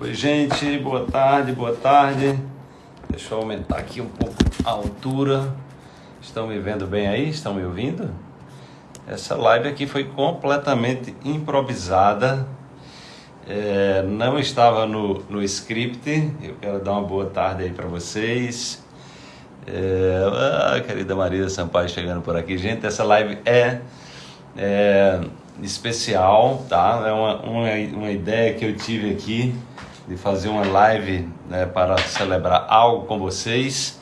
Oi, gente, boa tarde, boa tarde. Deixa eu aumentar aqui um pouco a altura. Estão me vendo bem aí? Estão me ouvindo? Essa live aqui foi completamente improvisada. É, não estava no, no script. Eu quero dar uma boa tarde aí para vocês. É, ah, querida Maria Sampaio chegando por aqui. Gente, essa live é, é especial, tá? É uma, uma, uma ideia que eu tive aqui de fazer uma live né, para celebrar algo com vocês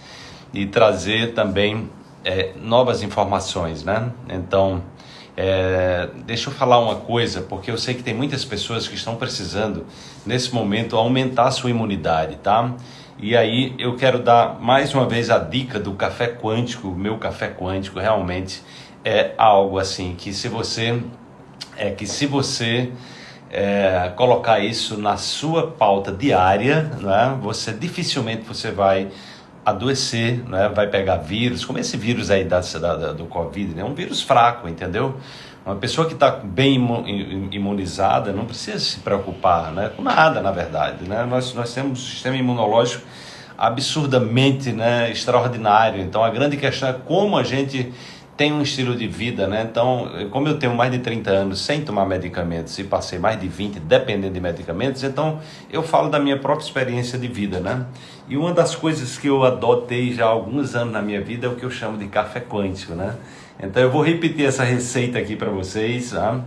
e trazer também é, novas informações, né? Então, é, deixa eu falar uma coisa, porque eu sei que tem muitas pessoas que estão precisando, nesse momento, aumentar sua imunidade, tá? E aí eu quero dar mais uma vez a dica do café quântico, meu café quântico realmente é algo assim que se você é que se você é, colocar isso na sua pauta diária, né, você dificilmente você vai adoecer, né, vai pegar vírus, como esse vírus aí da, da do Covid, é né, um vírus fraco, entendeu? Uma pessoa que está bem imunizada não precisa se preocupar né, com nada, na verdade. Né? Nós, nós temos um sistema imunológico absurdamente né, extraordinário. Então a grande questão é como a gente tem um estilo de vida, né? Então, como eu tenho mais de 30 anos sem tomar medicamentos e passei mais de 20 dependendo de medicamentos, então eu falo da minha própria experiência de vida, né? E uma das coisas que eu adotei já há alguns anos na minha vida é o que eu chamo de café quântico, né? Então eu vou repetir essa receita aqui para vocês, tá?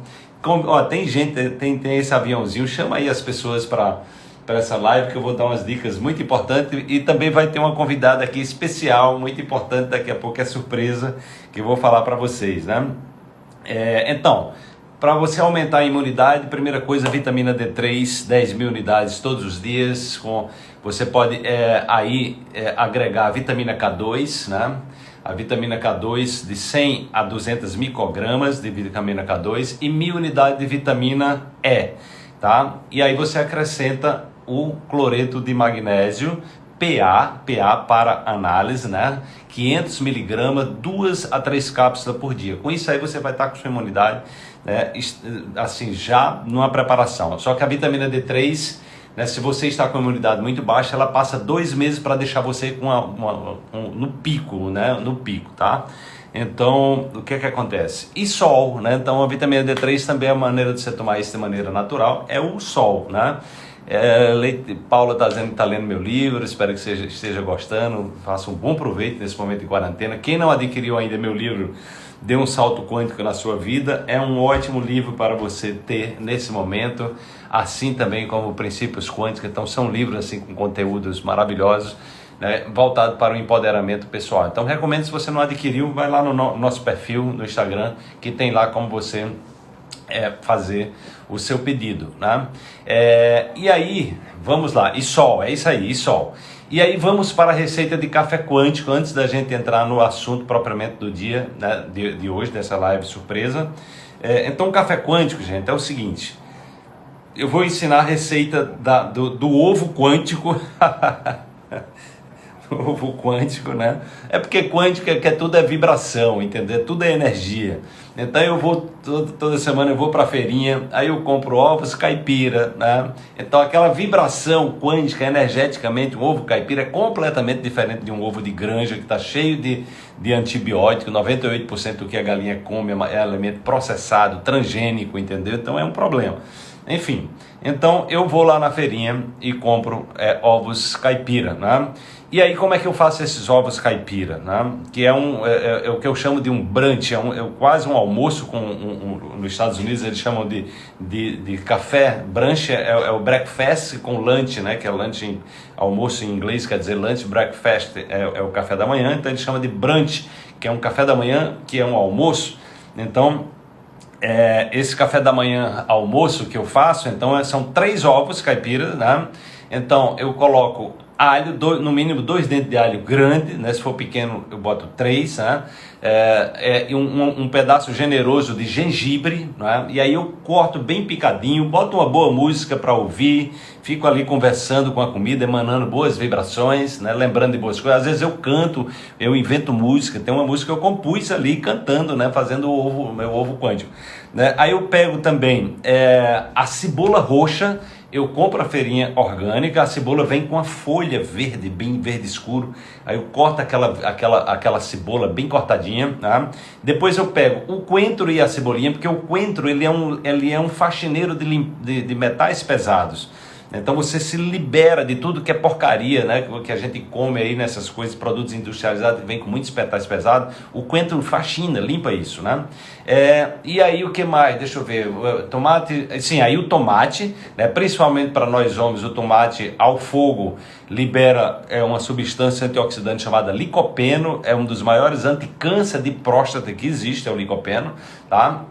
Com, ó, tem gente, tem, tem esse aviãozinho, chama aí as pessoas para para essa live que eu vou dar umas dicas muito importantes e também vai ter uma convidada aqui especial, muito importante, daqui a pouco é surpresa que eu vou falar para vocês, né? É, então, para você aumentar a imunidade, primeira coisa, vitamina D3, 10 mil unidades todos os dias. Com, você pode é, aí é, agregar a vitamina K2, né? A vitamina K2 de 100 a 200 microgramas de vitamina K2 e mil unidades de vitamina E, tá? E aí você acrescenta o cloreto de magnésio, PA, PA para análise, né? 500 miligramas, duas a três cápsulas por dia. Com isso aí você vai estar com sua imunidade, né? Assim, já numa preparação. Só que a vitamina D3, né? Se você está com a imunidade muito baixa, ela passa dois meses para deixar você com uma, um, no pico, né? No pico, tá? Então, o que é que acontece? E sol, né? Então, a vitamina D3 também é a maneira de você tomar isso de maneira natural, é o sol, né? É, Paula está dizendo que está lendo meu livro, espero que seja, esteja gostando, faça um bom proveito nesse momento de quarentena. Quem não adquiriu ainda meu livro, Dê um Salto Quântico na Sua Vida, é um ótimo livro para você ter nesse momento, assim também como Princípios Quânticos, então são livros assim com conteúdos maravilhosos, né, voltado para o empoderamento pessoal. Então recomendo, se você não adquiriu, vai lá no, no nosso perfil no Instagram, que tem lá como você é, fazer o seu pedido, né? É, e aí, vamos lá, e sol, é isso aí, e sol. E aí vamos para a receita de café quântico, antes da gente entrar no assunto propriamente do dia, né, de, de hoje, dessa live surpresa. É, então, café quântico, gente, é o seguinte, eu vou ensinar a receita da, do, do ovo quântico ovo quântico, né? É porque quântico é que é tudo é vibração, entendeu? Tudo é energia. Então eu vou toda, toda semana eu vou para a feirinha, aí eu compro ovos caipira, né? Então aquela vibração quântica energeticamente, um ovo caipira é completamente diferente de um ovo de granja que está cheio de, de antibiótico, 98% do que a galinha come é, é alimento processado, transgênico, entendeu? Então é um problema. Enfim, então eu vou lá na feirinha e compro é, ovos caipira, né? E aí como é que eu faço esses ovos caipira, né? Que é, um, é, é, é o que eu chamo de um brunch, é, um, é quase um almoço com um, um, nos Estados Unidos eles chamam de, de, de café, brunch é, é, o breakfast com lunch, né? Que é lunch, em, almoço em inglês quer dizer lunch, breakfast é, é o café da manhã, então eles chamam de brunch, que é um café da manhã que é um almoço. Então é, esse café da manhã almoço que eu faço, então é, são três ovos caipira, né? Então eu coloco alho, no mínimo dois dentes de alho grande, né? Se for pequeno eu boto três, né? é, é um, um, pedaço generoso de gengibre, né? e aí eu corto bem picadinho, boto uma boa música para ouvir, fico ali conversando com a comida, emanando boas vibrações, né? lembrando de boas coisas. Às vezes eu canto, eu invento música, tem uma música que eu compus ali cantando, né? fazendo o ovo, meu ovo quântico. Né? Aí eu pego também é, a cebola roxa eu compro a feirinha orgânica, a cebola vem com a folha verde, bem verde escuro. Aí eu corto aquela, aquela, aquela cebola bem cortadinha. Tá? Depois eu pego o coentro e a cebolinha, porque o coentro ele é um, ele é um faxineiro de, de, de metais pesados. Então você se libera de tudo que é porcaria, né? Que a gente come aí nessas coisas, produtos industrializados que vem com muitos metais pesados. O coentro faxina, limpa isso, né? É, e aí o que mais? Deixa eu ver. Tomate, sim, aí o tomate, né? Principalmente para nós homens, o tomate ao fogo libera é uma substância antioxidante chamada licopeno, é um dos maiores anticâncer de próstata que existe, é o licopeno, tá?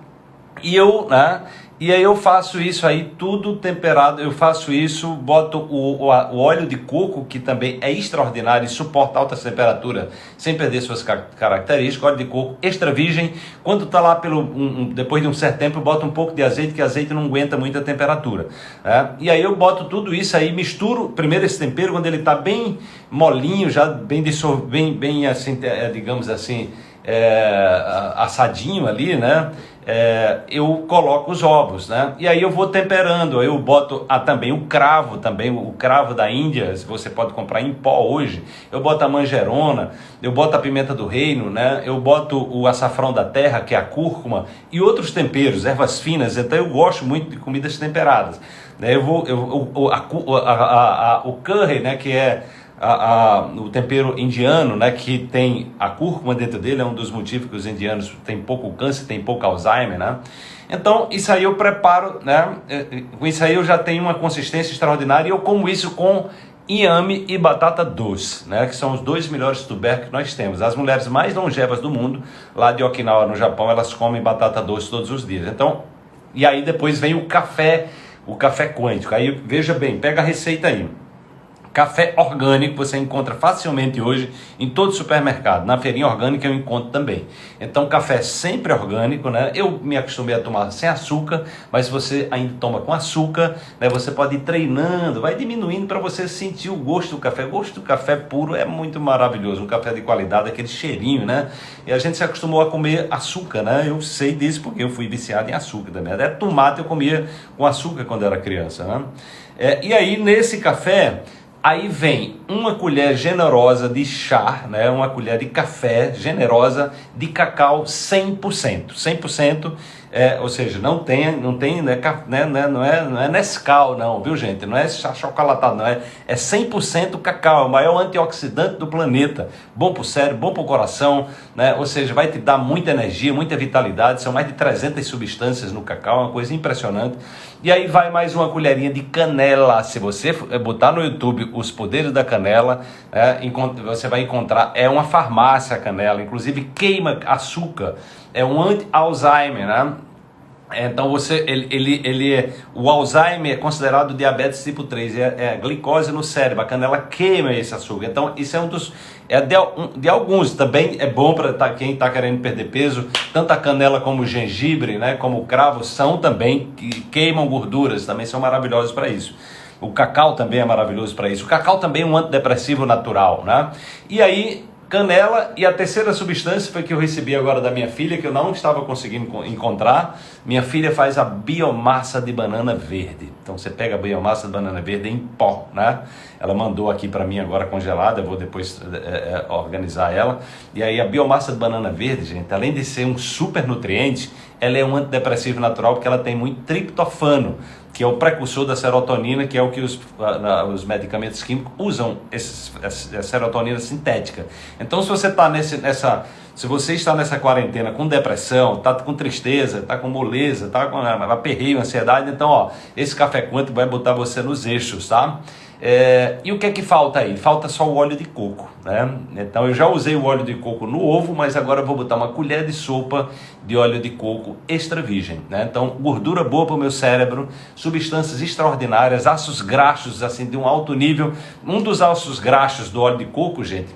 E eu, né? E aí eu faço isso aí, tudo temperado, eu faço isso, boto o, o, o, óleo de coco, que também é extraordinário e suporta altas temperaturas, sem perder suas características, óleo de coco extra virgem, quando está lá, pelo, um, um, depois de um certo tempo, eu boto um pouco de azeite, que azeite não aguenta muita temperatura. Né? E aí eu boto tudo isso aí, misturo primeiro esse tempero, quando ele está bem molinho, já bem, bem, bem assim, é, digamos assim, é, assadinho ali, né? É, eu coloco os ovos, né? E aí eu vou temperando, eu boto ah, também o cravo, também o cravo da Índia, você pode comprar em pó hoje. Eu boto a manjerona, eu boto a pimenta do reino, né? Eu boto o açafrão da terra, que é a cúrcuma, e outros temperos, ervas finas. Então eu gosto muito de comidas temperadas. Né? Eu vou, eu, a, a, a, o curry, né? Que é a, a, o tempero indiano, né, que tem a cúrcuma dentro dele, é um dos motivos que os indianos têm pouco câncer, têm pouco Alzheimer, né? Então, isso aí eu preparo, né? É, é, com isso aí eu já tenho uma consistência extraordinária e eu como isso com inhame e batata doce, né? Que são os dois melhores tubérculos que nós temos. As mulheres mais longevas do mundo, lá de Okinawa, no Japão, elas comem batata doce todos os dias. Então, e aí depois vem o café, o café quântico. Aí veja bem, pega a receita aí. Café orgânico você encontra facilmente hoje em todo supermercado. Na feirinha orgânica eu encontro também. Então, café sempre orgânico, né? Eu me acostumei a tomar sem açúcar, mas se você ainda toma com açúcar, né? Você pode ir treinando, vai diminuindo para você sentir o gosto do café. O gosto do café puro é muito maravilhoso. Um café de qualidade, aquele cheirinho, né? E a gente se acostumou a comer açúcar, né? Eu sei disso porque eu fui viciado em açúcar também. Até tomate eu comia com açúcar quando era criança, né? É, e aí, nesse café, Aí vem uma colher generosa de chá, né? uma colher de café generosa de cacau 100%. 100% é, ou seja, não tem, não tem, né, né, né, não é, não é Nescau não, viu gente? Não é chocolatado, não é, é 100% cacau, é o maior antioxidante do planeta, bom para o cérebro, bom para o coração, né? Ou seja, vai te dar muita energia, muita vitalidade, são mais de 300 substâncias no cacau, uma coisa impressionante. E aí vai mais uma colherinha de canela, se você botar no YouTube os poderes da canela, é, você vai encontrar, é uma farmácia a canela, inclusive queima açúcar, é um anti-Alzheimer, né? Então você, ele, ele, ele é, o Alzheimer é considerado diabetes tipo 3, é, é glicose no cérebro, a canela queima esse açúcar. Então isso é um dos, é de, um, de alguns, também é bom para tá, quem está querendo perder peso, tanto a canela como o gengibre, né, como o cravo, são também, que queimam gorduras, também são maravilhosos para isso. O cacau também é maravilhoso para isso. O cacau também é um antidepressivo natural, né? E aí canela e a terceira substância foi que eu recebi agora da minha filha, que eu não estava conseguindo encontrar. Minha filha faz a biomassa de banana verde. Então você pega a biomassa de banana verde em pó, né? Ela mandou aqui para mim agora congelada, vou depois é, organizar ela. E aí a biomassa de banana verde, gente, além de ser um super nutriente, ela é um antidepressivo natural porque ela tem muito triptofano que é o precursor da serotonina, que é o que os, os medicamentos químicos usam, essa serotonina sintética. Então, se você está nessa, se você está nessa quarentena com depressão, está com tristeza, está com moleza, está com aperreio, ansiedade, então, ó, esse café quântico vai botar você nos eixos, tá? É, e o que é que falta aí? Falta só o óleo de coco, né? Então eu já usei o óleo de coco no ovo, mas agora vou botar uma colher de sopa de óleo de coco extra virgem, né? Então gordura boa para o meu cérebro, substâncias extraordinárias, ácidos graxos assim de um alto nível. Um dos ácidos graxos do óleo de coco, gente,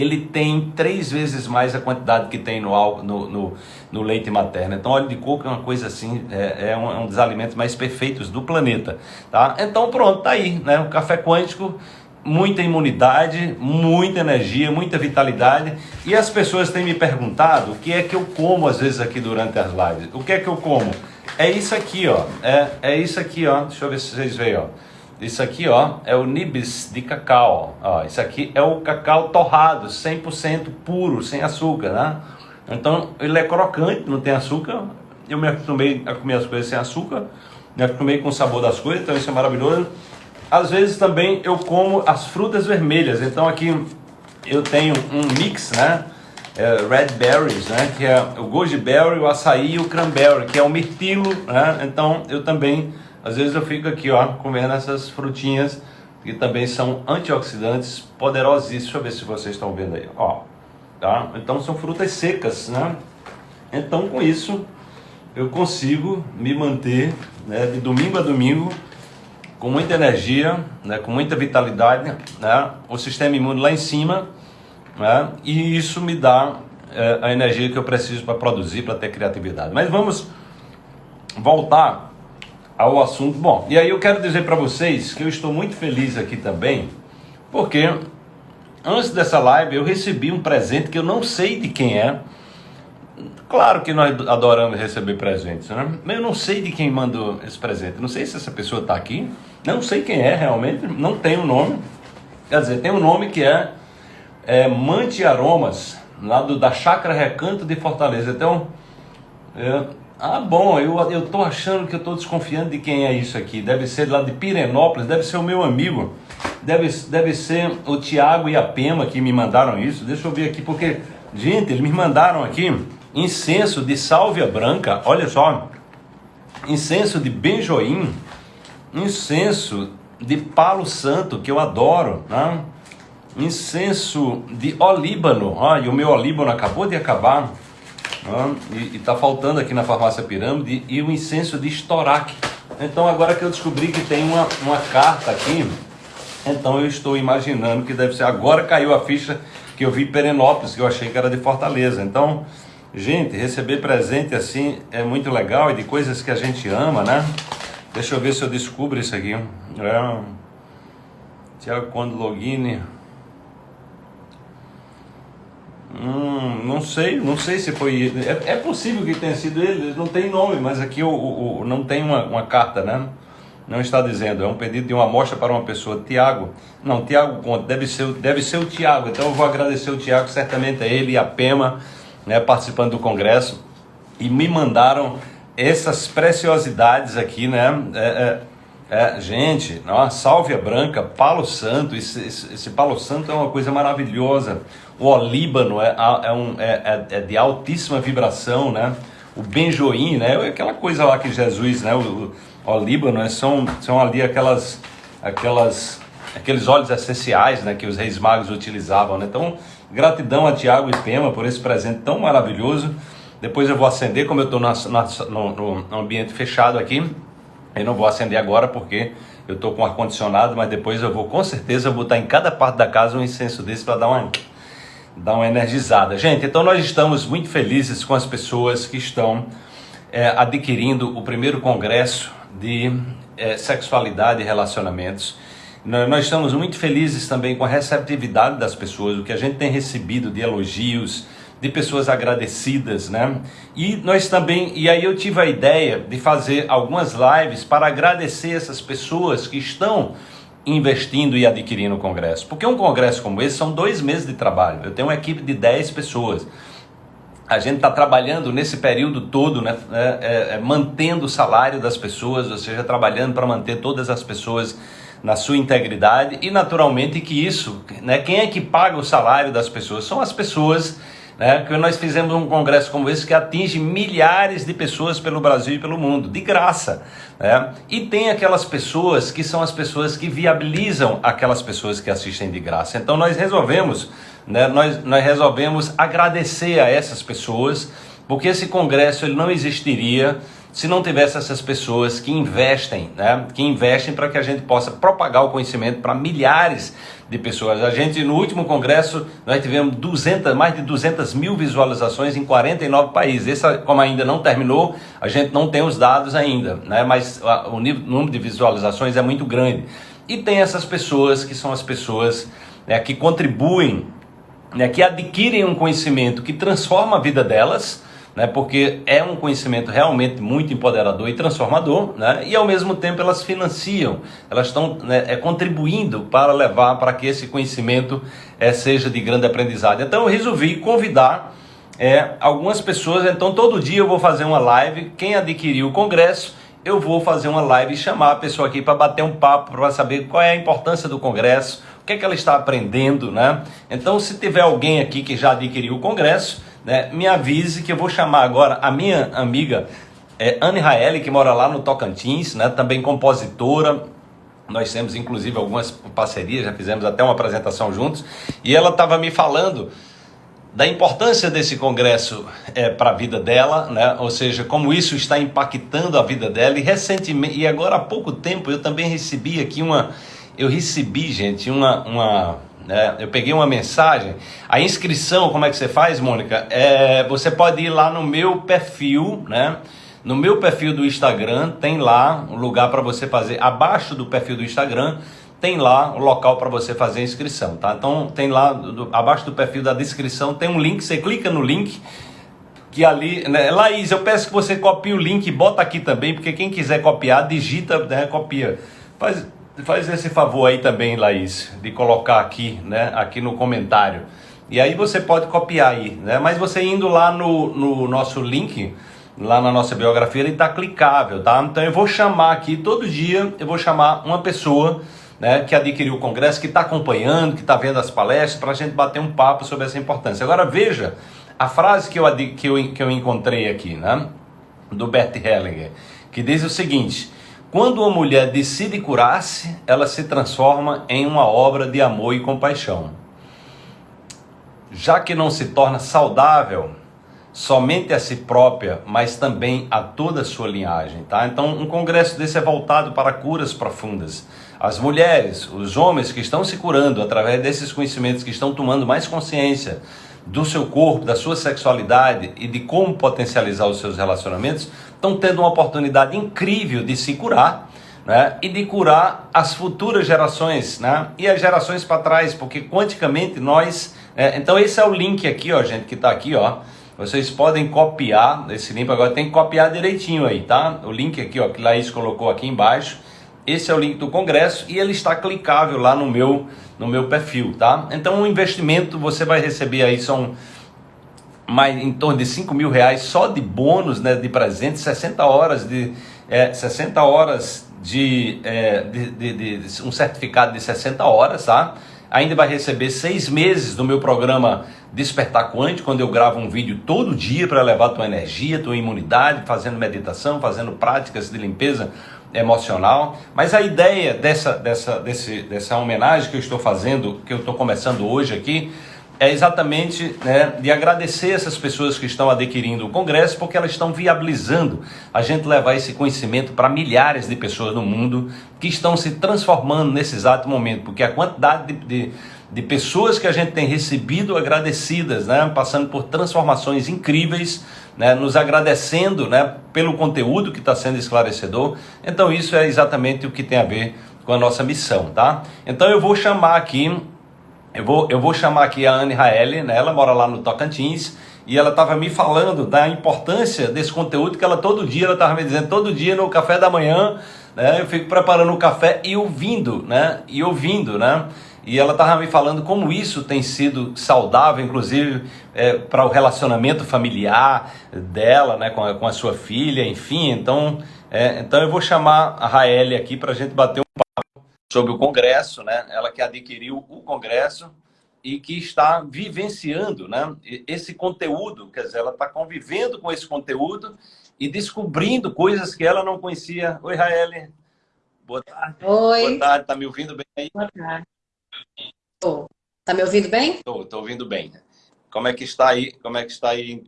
ele tem três vezes mais a quantidade que tem no, no, no, no leite materno. Então, óleo de coco é uma coisa assim, é, é, um, é, um, dos alimentos mais perfeitos do planeta. Tá? Então, pronto, tá aí, né? O café quântico, muita imunidade, muita energia, muita vitalidade. E as pessoas têm me perguntado o que é que eu como às vezes aqui durante as lives. O que é que eu como? É isso aqui, ó. É, é isso aqui, ó. Deixa eu ver se vocês veem, ó. Isso aqui, ó, é o nibs de cacau. Ó, isso aqui é o cacau torrado, 100% puro, sem açúcar, né? Então, ele é crocante, não tem açúcar. Eu me acostumei a comer as coisas sem açúcar, me acostumei com o sabor das coisas, então isso é maravilhoso. Às vezes também eu como as frutas vermelhas. Então aqui eu tenho um mix, né? É, red berries, né? Que é o goji berry, o açaí e o cranberry, que é o mirtilo, né? Então eu também às vezes eu fico aqui, ó, comendo essas frutinhas que também são antioxidantes poderosíssimos. Deixa eu ver se vocês estão vendo aí, ó. Tá? Então são frutas secas, né? Então com isso eu consigo me manter né, de domingo a domingo com muita energia, né, com muita vitalidade, né, o sistema imune lá em cima, né, e isso me dá é, a energia que eu preciso para produzir, para ter criatividade. Mas vamos voltar ao assunto. Bom, e aí eu quero dizer para vocês que eu estou muito feliz aqui também, porque antes dessa live eu recebi um presente que eu não sei de quem é. Claro que nós adoramos receber presentes, né? Mas eu não sei de quem mandou esse presente. Não sei se essa pessoa está aqui. Não sei quem é realmente. Não tem o um nome. Quer dizer, tem um nome que é, é Mante Aromas, lá do, da Chácara Recanto de Fortaleza. Então, é, ah, bom, eu, eu tô achando que eu tô desconfiando de quem é isso aqui. Deve ser lá de Pirenópolis, deve ser o meu amigo. Deve, deve ser o Tiago e a Pema que me mandaram isso. Deixa eu ver aqui, porque, gente, eles me mandaram aqui incenso de sálvia branca. Olha só, incenso de benjoim, incenso de palo santo, que eu adoro, né? incenso de olíbano. E o meu olíbano acabou de acabar e está faltando aqui na farmácia Pirâmide e o incenso de Storac. Então agora que eu descobri que tem uma, uma carta aqui, então eu estou imaginando que deve ser. Agora caiu a ficha que eu vi Perenópolis, que eu achei que era de Fortaleza. Então, gente, receber presente assim é muito legal e de coisas que a gente ama, né? Deixa eu ver se eu descubro isso aqui. É... Tiago Quando Login. Hum, não sei, não sei se foi. É, é, possível que tenha sido ele, não tem nome, mas aqui o, o, o, não tem uma, uma carta, né? Não está dizendo, é um pedido de uma amostra para uma pessoa. Tiago, não, Tiago Conte, deve ser, deve ser o Tiago. Então eu vou agradecer o Tiago, certamente é ele e a Pema, né, participando do congresso, e me mandaram essas preciosidades aqui, né? É, é, é, gente, ó, sálvia branca, palo santo, esse, esse, esse, palo santo é uma coisa maravilhosa. O olíbano é, é, um, é, é, é de altíssima vibração, né? O benjoim, né? É aquela coisa lá que Jesus, né? O, o, olíbano é, são, são ali aquelas, aquelas, aqueles óleos essenciais, né? Que os reis magos utilizavam, né? Então, gratidão a Tiago e Pema por esse presente tão maravilhoso. Depois eu vou acender, como eu estou no, no ambiente fechado aqui. Eu não vou acender agora porque eu estou com ar-condicionado, mas depois eu vou com certeza botar em cada parte da casa um incenso desse para dar uma, dar uma energizada. Gente, então nós estamos muito felizes com as pessoas que estão é, adquirindo o primeiro congresso de é, sexualidade e relacionamentos. Nós estamos muito felizes também com a receptividade das pessoas, o que a gente tem recebido de elogios, de pessoas agradecidas, né? E nós também, e aí eu tive a ideia de fazer algumas lives para agradecer essas pessoas que estão investindo e adquirindo o congresso. Porque um congresso como esse são dois meses de trabalho. Eu tenho uma equipe de 10 pessoas. A gente está trabalhando nesse período todo, né, é, é, é, mantendo o salário das pessoas, ou seja, trabalhando para manter todas as pessoas na sua integridade e naturalmente que isso, né, quem é que paga o salário das pessoas? São as pessoas né, que nós fizemos um congresso como esse que atinge milhares de pessoas pelo Brasil e pelo mundo, de graça. Né? E tem aquelas pessoas que são as pessoas que viabilizam aquelas pessoas que assistem de graça. Então nós resolvemos, né, nós, nós resolvemos agradecer a essas pessoas, porque esse congresso ele não existiria se não tivesse essas pessoas que investem, né? Que investem para que a gente possa propagar o conhecimento para milhares de pessoas. A gente, no último congresso, nós tivemos 200, mais de 200 mil visualizações em 49 países. Essa, como ainda não terminou, a gente não tem os dados ainda, né? Mas o, nível, número de visualizações é muito grande. E tem essas pessoas que são as pessoas né, que contribuem, né, que adquirem um conhecimento que transforma a vida delas, né, porque é um conhecimento realmente muito empoderador e transformador, né, e ao mesmo tempo elas financiam, elas estão né, é, contribuindo para levar para que esse conhecimento é, seja de grande aprendizado. Então eu resolvi convidar é, algumas pessoas, então todo dia eu vou fazer uma live, quem adquiriu o congresso, eu vou fazer uma live e chamar a pessoa aqui para bater um papo, para saber qual é a importância do congresso, o que é que ela está aprendendo, né? Então se tiver alguém aqui que já adquiriu o congresso, né, me avise que eu vou chamar agora a minha amiga é, Anne Raeli, que mora lá no Tocantins, né, também compositora. Nós temos inclusive algumas parcerias, já fizemos até uma apresentação juntos. E ela estava me falando da importância desse congresso é, para a vida dela, né? ou seja, como isso está impactando a vida dela. E recentemente, e agora há pouco tempo, eu também recebi aqui uma. Eu recebi, gente, uma, uma né? Eu peguei uma mensagem. A inscrição, como é que você faz, Mônica? É, você pode ir lá no meu perfil, né? No meu perfil do Instagram tem lá um lugar para você fazer. Abaixo do perfil do Instagram tem lá o local para você fazer a inscrição, tá? Então tem lá do, abaixo do perfil da descrição tem um link. Você clica no link que ali, né? Laís, eu peço que você copie o link e bota aqui também, porque quem quiser copiar, digita, né? Copia. Faz, Faz esse favor aí também, Laís, de colocar aqui, né, aqui no comentário. E aí você pode copiar aí, né? Mas você indo lá no, no nosso link, lá na nossa biografia, ele está clicável, tá? Então eu vou chamar aqui, todo dia eu vou chamar uma pessoa né, que adquiriu o congresso, que está acompanhando, que está vendo as palestras, para a gente bater um papo sobre essa importância. Agora veja a frase que eu, que eu, que eu encontrei aqui, né? Do Bert Hellinger, que diz o seguinte quando uma mulher decide curar-se, ela se transforma em uma obra de amor e compaixão. Já que não se torna saudável somente a si própria, mas também a toda a sua linhagem, tá? Então, um congresso desse é voltado para curas profundas. As mulheres, os homens que estão se curando através desses conhecimentos, que estão tomando mais consciência do seu corpo, da sua sexualidade e de como potencializar os seus relacionamentos, estão tendo uma oportunidade incrível de se curar né? e de curar as futuras gerações né? e as gerações para trás, porque quanticamente nós. É, então, esse é o link aqui, ó, gente, que está aqui, ó. Vocês podem copiar esse link, agora tem que copiar direitinho aí, tá? O link aqui, ó, que Laís colocou aqui embaixo. Esse é o link do congresso e ele está clicável lá no meu, no meu perfil, tá? Então, o investimento você vai receber aí são mais em torno de 5 mil reais só de bônus, né, de presente, 60 horas de é, 60 horas de, é, de, de, de, um certificado de 60 horas, tá? Ainda vai receber seis meses do meu programa Despertar Quântico, quando eu gravo um vídeo todo dia para levar tua energia, tua imunidade, fazendo meditação, fazendo práticas de limpeza emocional. Mas a ideia dessa, dessa, desse, dessa homenagem que eu estou fazendo, que eu estou começando hoje aqui, é exatamente né, de agradecer essas pessoas que estão adquirindo o Congresso, porque elas estão viabilizando a gente levar esse conhecimento para milhares de pessoas no mundo que estão se transformando nesse exato momento, porque a quantidade de, de, de pessoas que a gente tem recebido agradecidas, né, passando por transformações incríveis, né, nos agradecendo né, pelo conteúdo que está sendo esclarecedor. Então, isso é exatamente o que tem a ver com a nossa missão, tá? Então, eu vou chamar aqui eu vou, eu vou chamar aqui a Anne Raeli, né? ela mora lá no Tocantins, e ela estava me falando da importância desse conteúdo que ela todo dia, ela estava me dizendo, todo dia no café da manhã, né? eu fico preparando o café e ouvindo, né? E ouvindo, né? E ela estava me falando como isso tem sido saudável, inclusive é, para o relacionamento familiar dela, né, com a, com a sua filha, enfim. Então, é, então eu vou chamar a Raeli aqui para a gente bater um sobre o Congresso, né? Ela que adquiriu o Congresso e que está vivenciando, né? Esse conteúdo, quer dizer, ela está convivendo com esse conteúdo e descobrindo coisas que ela não conhecia. Oi, Raeli. Boa tarde. Oi. Boa tarde. Tá me ouvindo bem aí? Boa tarde. Tô. Tá me ouvindo bem? Tô, tô ouvindo bem. Como é que está aí? Como é que está aí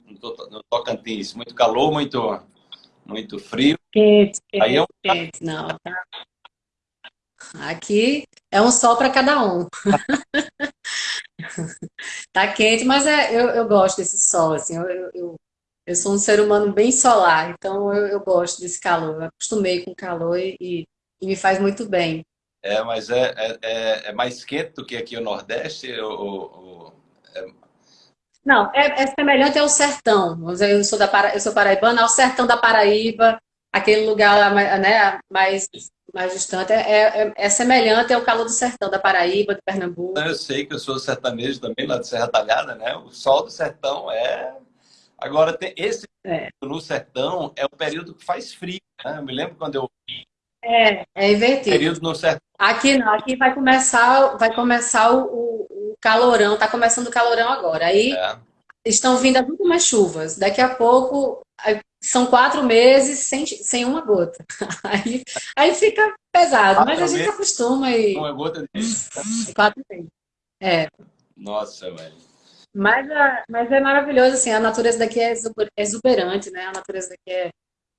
no Tocantins? Muito calor, muito muito frio. Quente, quente, Aí é um... quente. Não, tá. Aqui é um sol para cada um. tá quente, mas é, eu, eu gosto desse sol, assim, eu, eu, eu sou um ser humano bem solar, então eu, eu gosto desse calor. Eu acostumei com o calor e, e, me faz muito bem. É, mas é, é, é, é mais quente do que aqui o Nordeste? Ou, ou, é... Não, é, é, semelhante ao sertão. Eu sou, da Para... eu sou paraibana, ao sertão da Paraíba, aquele lugar né, mais mais distante, é, é, é, semelhante ao calor do sertão, da Paraíba, de Pernambuco. Eu sei que eu sou sertanejo também, lá de Serra Talhada, né? O sol do sertão é... Agora, tem esse é. no sertão é o período que faz frio, né? Eu me lembro quando eu... É, é invertido. Período no sertão. Aqui não, aqui vai começar, vai começar o, o, calorão, tá começando o calorão agora. Aí é. estão vindo as últimas chuvas. Daqui a pouco são quatro meses sem, sem uma gota. Aí, aí fica pesado, quatro mas a gente acostuma e. Uma gota de. Quatro meses. É. Nossa, velho. Mas, mas é maravilhoso, assim, a natureza daqui é exuberante, né? A natureza daqui é,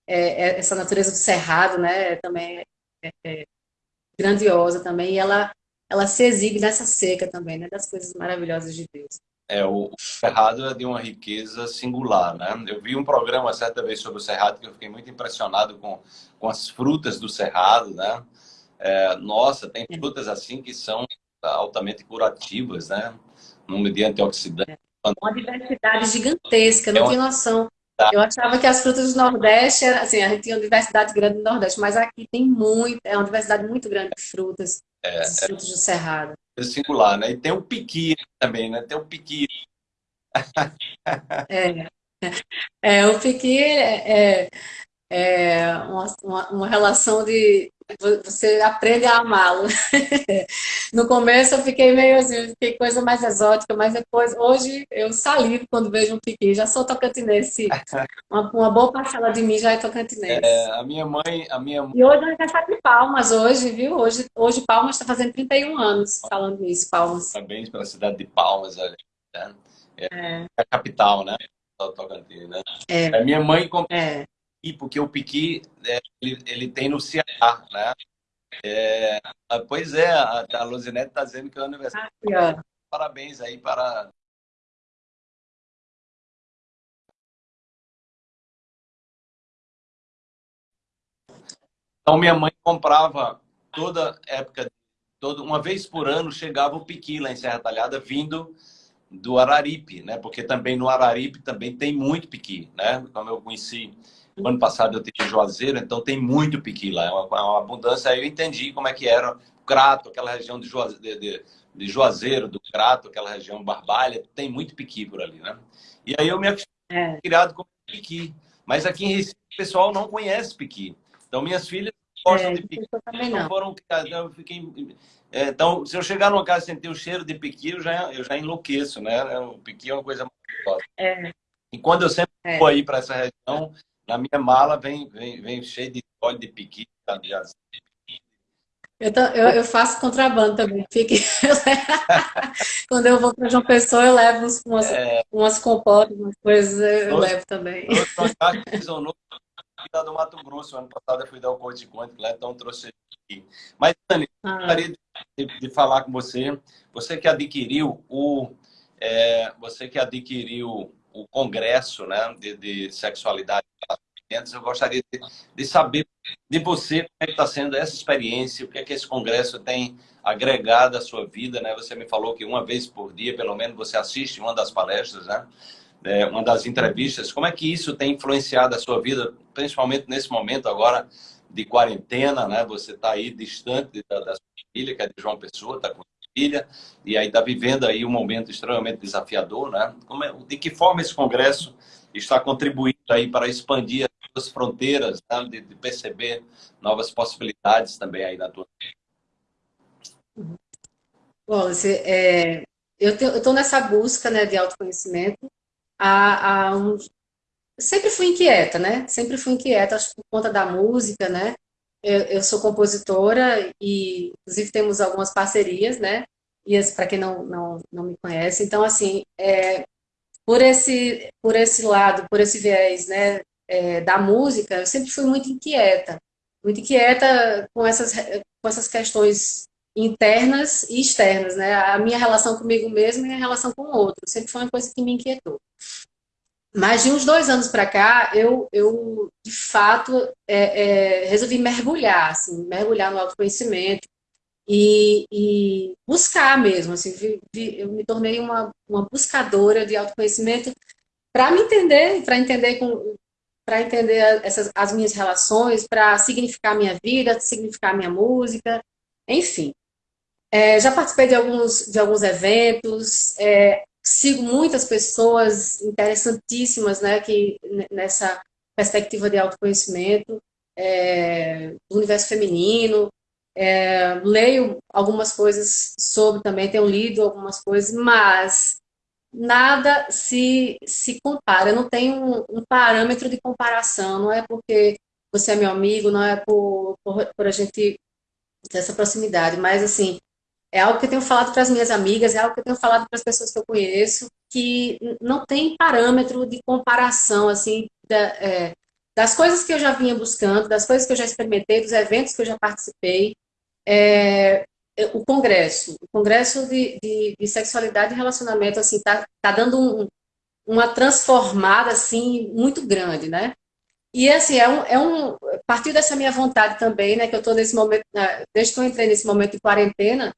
é, é essa natureza do cerrado, né? Também é, é, grandiosa também, e ela, ela se exibe nessa seca também, né? Das coisas maravilhosas de Deus. É, o, Cerrado é de uma riqueza singular, né? Eu vi um programa certa vez sobre o Cerrado que eu fiquei muito impressionado com, com as frutas do Cerrado, né? É, nossa, tem é. frutas assim que são altamente curativas, né? Número de antioxidantes. É. Uma diversidade gigantesca, não é uma... tinha noção. Eu achava que as frutas do Nordeste, assim, a gente tinha uma diversidade grande no Nordeste, mas aqui tem muito, é uma diversidade muito grande de frutas, é, de frutos do Cerrado singular, né? E tem o piqui também, né? Tem o piqui. É, é o piqui é, é, é uma, uma, uma relação de você aprende a amá-lo. No começo eu fiquei meio assim, fiquei coisa mais exótica, mas depois, hoje eu salivo quando vejo um piqui, já sou tocantinense. Uma, uma boa parcela de mim já é tocantinense. É, a minha mãe, a minha E hoje é aniversário de Palmas, hoje, viu? Hoje, hoje Palmas está fazendo 31 anos, falando nisso, Palmas. Parabéns pela cidade de Palmas, olha. Né? É, é. a capital, né? Tocantins, né? É. A minha mãe comprou é. Porque o piqui, é, ele, ele tem no Ceará, né? É, pois é, a, a Luzinete está dizendo que é o aniversário. Ah, Parabéns aí para. Então, minha mãe comprava toda época, toda, uma vez por ano, chegava o piqui lá em Serra Talhada, vindo do Araripe, né? Porque também no Araripe também tem muito piqui, né? Como eu conheci o ano passado eu tive Juazeiro, então tem muito piqui lá, é uma, uma, abundância. Aí eu entendi como é que era o Crato, aquela região de, Juazeiro, de, de, de Juazeiro, do Crato, aquela região Barbalha, tem muito piqui por ali, né? E aí eu me acostumei é. criado com piqui. Mas aqui em Recife o pessoal não conhece piqui. Então minhas filhas gostam é, de piqui. Não foram eu fiquei é, então, se eu chegar numa casa e sentir o cheiro de piqui, eu já, eu já enlouqueço, né? O piqui é uma coisa maravilhosa. É. E quando eu sempre é. vou aí para essa região, na minha mala vem, vem, vem cheio de óleo de piqui, de eu, eu, eu, faço contrabando também. Fique... Quando eu vou para João Pessoa, eu levo umas, umas, é... umas compotas, umas coisas, eu Nossa, levo também. Eu do Mato Grosso, ano passado eu fui dar o Corte Quântico lá, então trouxe aqui. Mas, Dani, ah. gostaria de, de, falar com você, você que adquiriu o, é, você que adquiriu o congresso né, de, de sexualidade eu gostaria de, de, saber de você como é está sendo essa experiência, o que é que esse congresso tem agregado à sua vida, né? Você me falou que uma vez por dia, pelo menos, você assiste uma das palestras, né? É, uma das entrevistas. Como é que isso tem influenciado a sua vida, principalmente nesse momento agora de quarentena, né? Você está aí distante da, da sua família, que é de João Pessoa, está com filha, e aí está vivendo aí um momento extremamente desafiador, né? É, de que forma esse congresso está contribuindo aí para expandir as fronteiras, né? de, de, perceber novas possibilidades também aí na tua vida? Wallace, é, eu estou nessa busca né, de autoconhecimento há, há uns... Sempre fui inquieta, né? Sempre fui inquieta, acho que por conta da música, né? Eu, eu sou compositora e, inclusive, temos algumas parcerias, né? E para quem não, não, não me conhece, então, assim, é, por, esse, por esse lado, por esse viés, né? é, da música, eu sempre fui muito inquieta. Muito inquieta com essas, com essas questões internas e externas, né? A minha relação comigo mesma e a relação com o outro. Sempre foi uma coisa que me inquietou. Mas de uns dois anos para cá, eu, eu de fato é, é, resolvi mergulhar, assim, mergulhar no autoconhecimento e, e buscar mesmo. Assim, vi, vi, eu me tornei uma, uma buscadora de autoconhecimento para me entender, para entender com para entender essas, as minhas relações, para significar minha vida, significar minha música, enfim. É, já participei de alguns, de alguns eventos, é, sigo muitas pessoas interessantíssimas né, que, nessa perspectiva de autoconhecimento, é, do universo feminino, é, leio algumas coisas sobre também, tenho lido algumas coisas, mas nada se, se compara, não tenho um, um, parâmetro de comparação, não é porque você é meu amigo, não é por, por, por a gente ter essa proximidade, mas assim, é algo que eu tenho falado para as minhas amigas, é algo que eu tenho falado para as pessoas que eu conheço, que não tem parâmetro de comparação, assim, da, é, das coisas que eu já vinha buscando, das coisas que eu já experimentei, dos eventos que eu já participei. É, o congresso, o congresso de, de, de, sexualidade e relacionamento, assim, tá, tá dando um, uma transformada, assim, muito grande, né? E, assim, é um, é um... Partiu dessa minha vontade também, né, que eu estou nesse momento... Né, desde que eu entrei nesse momento de quarentena,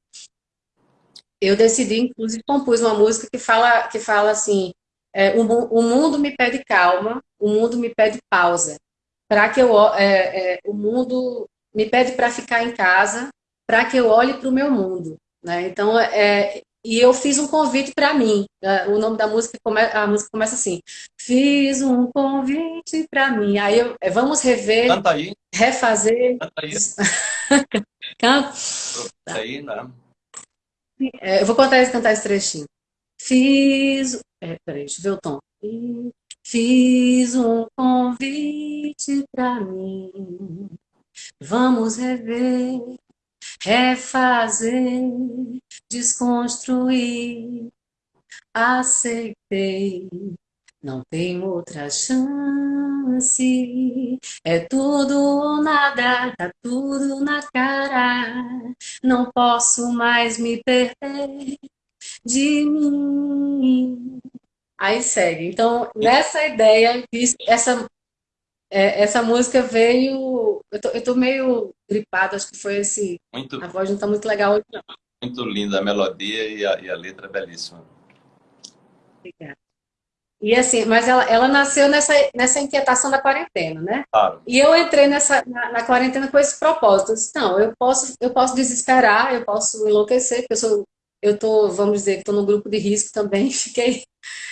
eu decidi, inclusive, compus uma música que fala, que fala assim, é, o, o, mundo me pede calma, o mundo me pede pausa, para que eu... É, é, o mundo me pede para ficar em casa, para que eu olhe para o meu mundo. Né? Então, é, e eu fiz um convite para mim. Né? O nome da música, a música começa assim. Fiz um convite para mim. Aí eu, é, vamos rever, Canta aí. refazer. Canta aí. Canta. Tá. aí, né? É, eu vou contar, cantar esse trechinho. Fiz... É, peraí, deixa eu ver o tom. Fiz um convite para mim. Vamos rever refazer, desconstruir. Aceitei, não tem outra chance. É tudo ou nada, tá tudo na cara. Não posso mais me perder de mim. Aí segue. Então, nessa ideia, essa é, essa música veio. Eu tô, eu tô meio gripado, acho que foi esse. Muito, a voz não tá muito legal hoje, não. Muito linda a melodia e a, e a letra é belíssima. Obrigada. E assim, mas ela, ela nasceu nessa, nessa inquietação da quarentena, né? Claro. E eu entrei nessa, na, na quarentena com esse propósito. Eu disse, não, eu posso, eu posso desesperar, eu posso enlouquecer, porque eu sou, eu tô, vamos dizer, estou no grupo de risco também, fiquei.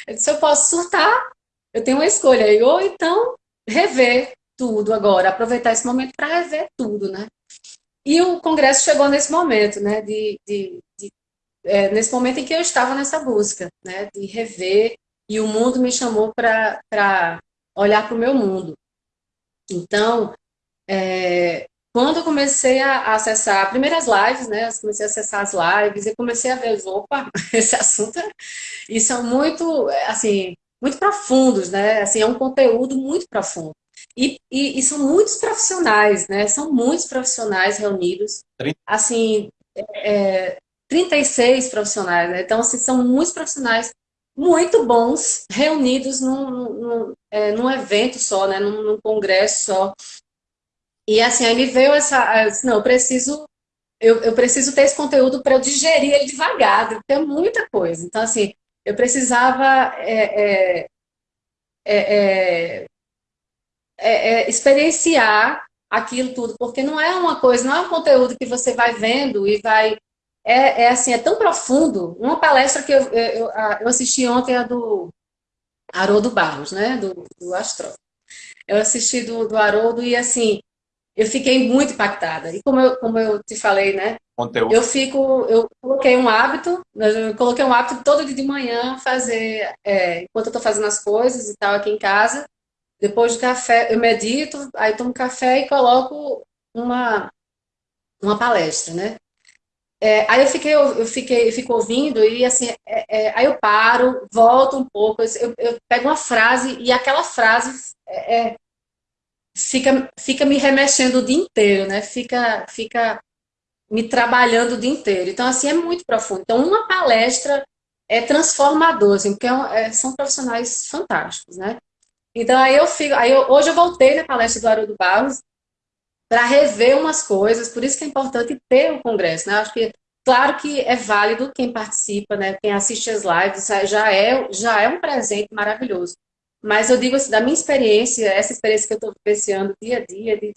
Eu disse, eu posso surtar, eu tenho uma escolha. aí, ou então rever tudo agora, aproveitar esse momento para rever tudo, né? E o Congresso chegou nesse momento, né? De, de, de é, nesse momento em que eu estava nessa busca, né? De rever, e o mundo me chamou para olhar para o meu mundo. Então, é, quando eu comecei a, acessar primeiras lives, né? Eu comecei a acessar as lives e comecei a ver, opa, esse assunto, e são muito, assim, muito profundos, né? Assim, é um conteúdo muito profundo. E, e, e, são muitos profissionais, né? São muitos profissionais reunidos. Assim, é, 36 profissionais, né? Então, assim, são muitos profissionais muito bons reunidos num, num, é, num evento só, né? Num, num, congresso só. E assim, aí me veio essa... Disse, não, eu preciso... Eu, eu preciso ter esse conteúdo para eu digerir ele devagar, porque é muita coisa. Então, assim, eu precisava é, é, é, experienciar aquilo tudo, porque não é uma coisa, não é um conteúdo que você vai vendo e vai... É, é assim, é tão profundo. Uma palestra que eu, eu, eu assisti ontem, a do Haroldo Barros, né, do, do Astro. Eu assisti do, do Haroldo e, assim, eu fiquei muito impactada. E como eu, como eu te falei, né, Conteúdo. Eu fico, eu coloquei um hábito, eu coloquei um hábito todo dia de manhã fazer, é, enquanto eu estou fazendo as coisas e tal aqui em casa, depois do café, eu medito, aí tomo café e coloco uma, uma palestra, né? É, aí eu fiquei, eu fiquei, eu fico ouvindo e assim, é, é, aí eu paro, volto um pouco, eu, eu, pego uma frase e aquela frase é, é fica, fica me remexendo o dia inteiro, né? Fica, fica me trabalhando o dia inteiro. Então, assim, é muito profundo. Então, uma palestra é transformador, assim, porque é, é são profissionais fantásticos, né? Então, aí eu fico... Aí eu, hoje eu voltei na palestra do Haroldo Barros para rever umas coisas, por isso que é importante ter o congresso, né? Acho que, claro que é válido quem participa, né? Quem assiste as lives, já é, já é um presente maravilhoso. Mas eu digo assim, da minha experiência, essa experiência que eu estou vivenciando dia a dia, de,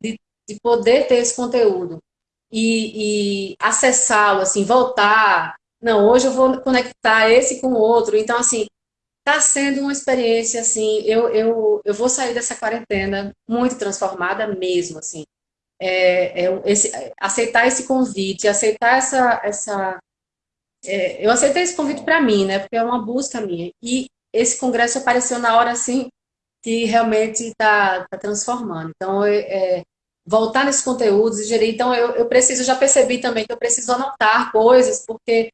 de, de poder ter esse conteúdo e, e acessá-lo, assim, voltar. Não, hoje eu vou conectar esse com o outro. Então, assim, está sendo uma experiência, assim, eu, eu, eu vou sair dessa quarentena muito transformada mesmo, assim. É, é esse, aceitar esse convite, aceitar essa... essa é, eu aceitei esse convite para mim, né? Porque é uma busca minha. E esse congresso apareceu na hora assim que realmente está tá transformando. Então, é, é, voltar nesses conteúdos e gerir. Então, eu, eu preciso, já percebi também que eu preciso anotar coisas, porque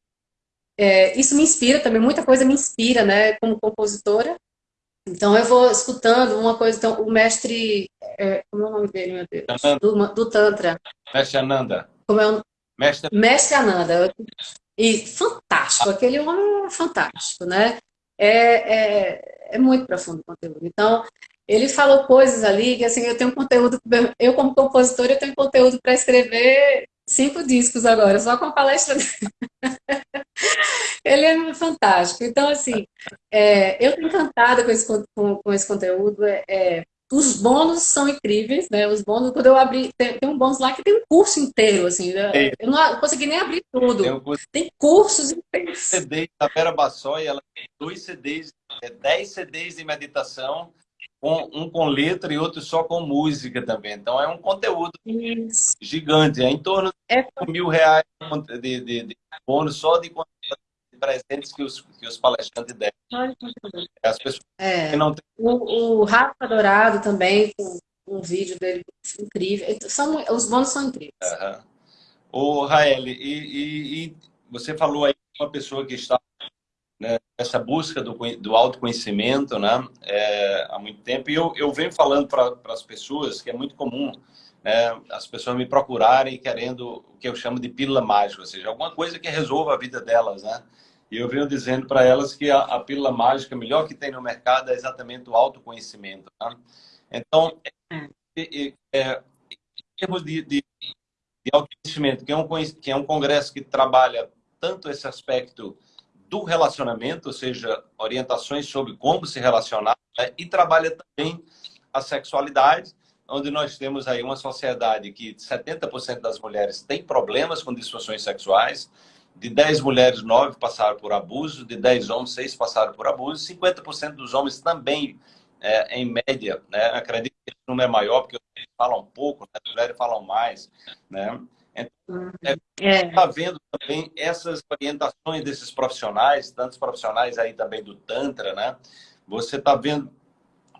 é, isso me inspira também, muita coisa me inspira, né, como compositora. Então, eu vou escutando uma coisa, então, o mestre, é, como é o nome dele, meu Deus? Do, do Tantra. Mestre Ananda. Como é o... Mestre... Mestre Ananda. E fantástico, aquele homem é fantástico, né? É, é, é muito profundo o conteúdo. Então, ele falou coisas ali que, assim, eu tenho conteúdo, eu como compositora, eu tenho conteúdo para escrever cinco discos agora, só com a palestra dele. ele é fantástico. Então, assim, é, eu estou encantada com esse, com, com esse conteúdo. É, é os bônus são incríveis, né? Os bônus, quando eu abri, tem, tem um bônus lá que tem um curso inteiro, assim. Né? Eu não consegui nem abrir tudo. Tem, um curso, tem cursos inteiros. CDs da Vera Bassoi, ela tem dois CDs, é, dez CDs de meditação, um, um, com letra e outro só com música também. Então é um conteúdo Isso. gigante, é em torno de é. mil reais de, de, de bônus só de presentes que os, que os palestrantes deram. As pessoas é. que não têm... o, o Rafa Dourado também, com um vídeo dele incrível. Então, são, os bônus são incríveis. Uhum. O Raeli, e, e, e, você falou aí uma pessoa que está né, nessa busca do, do autoconhecimento né, é, há muito tempo, e eu, eu venho falando para as pessoas que é muito comum né, as pessoas me procurarem querendo o que eu chamo de pílula mágica, ou seja, alguma coisa que resolva a vida delas, né? E eu venho dizendo para elas que a, a pílula mágica melhor que tem no mercado é exatamente o autoconhecimento. Tá? Então, é, é, é, em termos de, de, de autoconhecimento, que é, um, que é um congresso que trabalha tanto esse aspecto do relacionamento, ou seja, orientações sobre como se relacionar, né? e trabalha também a sexualidade, onde nós temos aí uma sociedade que 70% das mulheres têm problemas com disfunções sexuais, de 10 mulheres, 9 passaram por abuso, de 10 homens, 6 passaram por abuso, 50% dos homens também, é, em média, né? acredito que esse número é maior, porque eles falam pouco, né? as mulheres falam mais, né? Então, é, é. está vendo também essas orientações desses profissionais, tantos profissionais aí também do Tantra, né? Você está vendo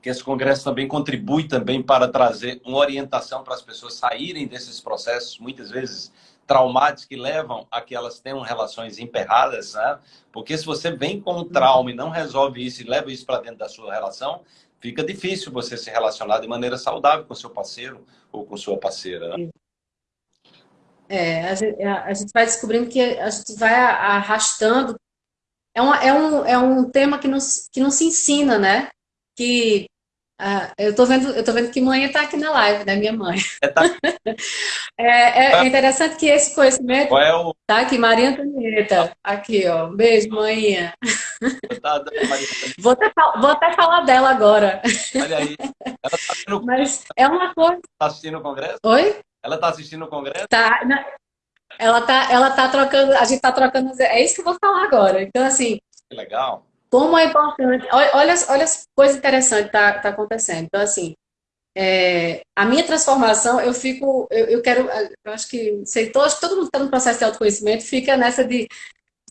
que esse congresso também contribui também para trazer uma orientação para as pessoas saírem desses processos, muitas vezes traumáticos que levam a que elas tenham relações emperradas, né? Porque se você vem com um trauma e não resolve isso e leva isso para dentro da sua relação, fica difícil você se relacionar de maneira saudável com seu parceiro ou com sua parceira. Né? É, a gente, a gente, vai descobrindo que a gente vai arrastando. É, uma, é, um, é um tema que não, que não se ensina, né? Que ah, eu tô vendo, eu tô vendo que mãe está aqui na live, né, minha mãe. É, tá. é, é, é, interessante que esse conhecimento Qual é o... tá aqui, Maria Antonieta, aqui, ó, beijo, mãinha. vou, até, vou até falar dela agora. Olha aí, ela tá assistindo... Mas é uma coisa... Tá assistindo o congresso? Oi? Ela tá assistindo o congresso? Tá, ela tá, ela tá trocando, a gente tá trocando, é isso que eu vou falar agora. Então, assim... Que legal. Como é importante. Olha, olha as coisas interessantes que tá, tá acontecendo. Então, assim, é, a minha transformação, eu fico, eu, eu quero, eu acho que, sei, todo, todo mundo que está no processo de autoconhecimento fica nessa de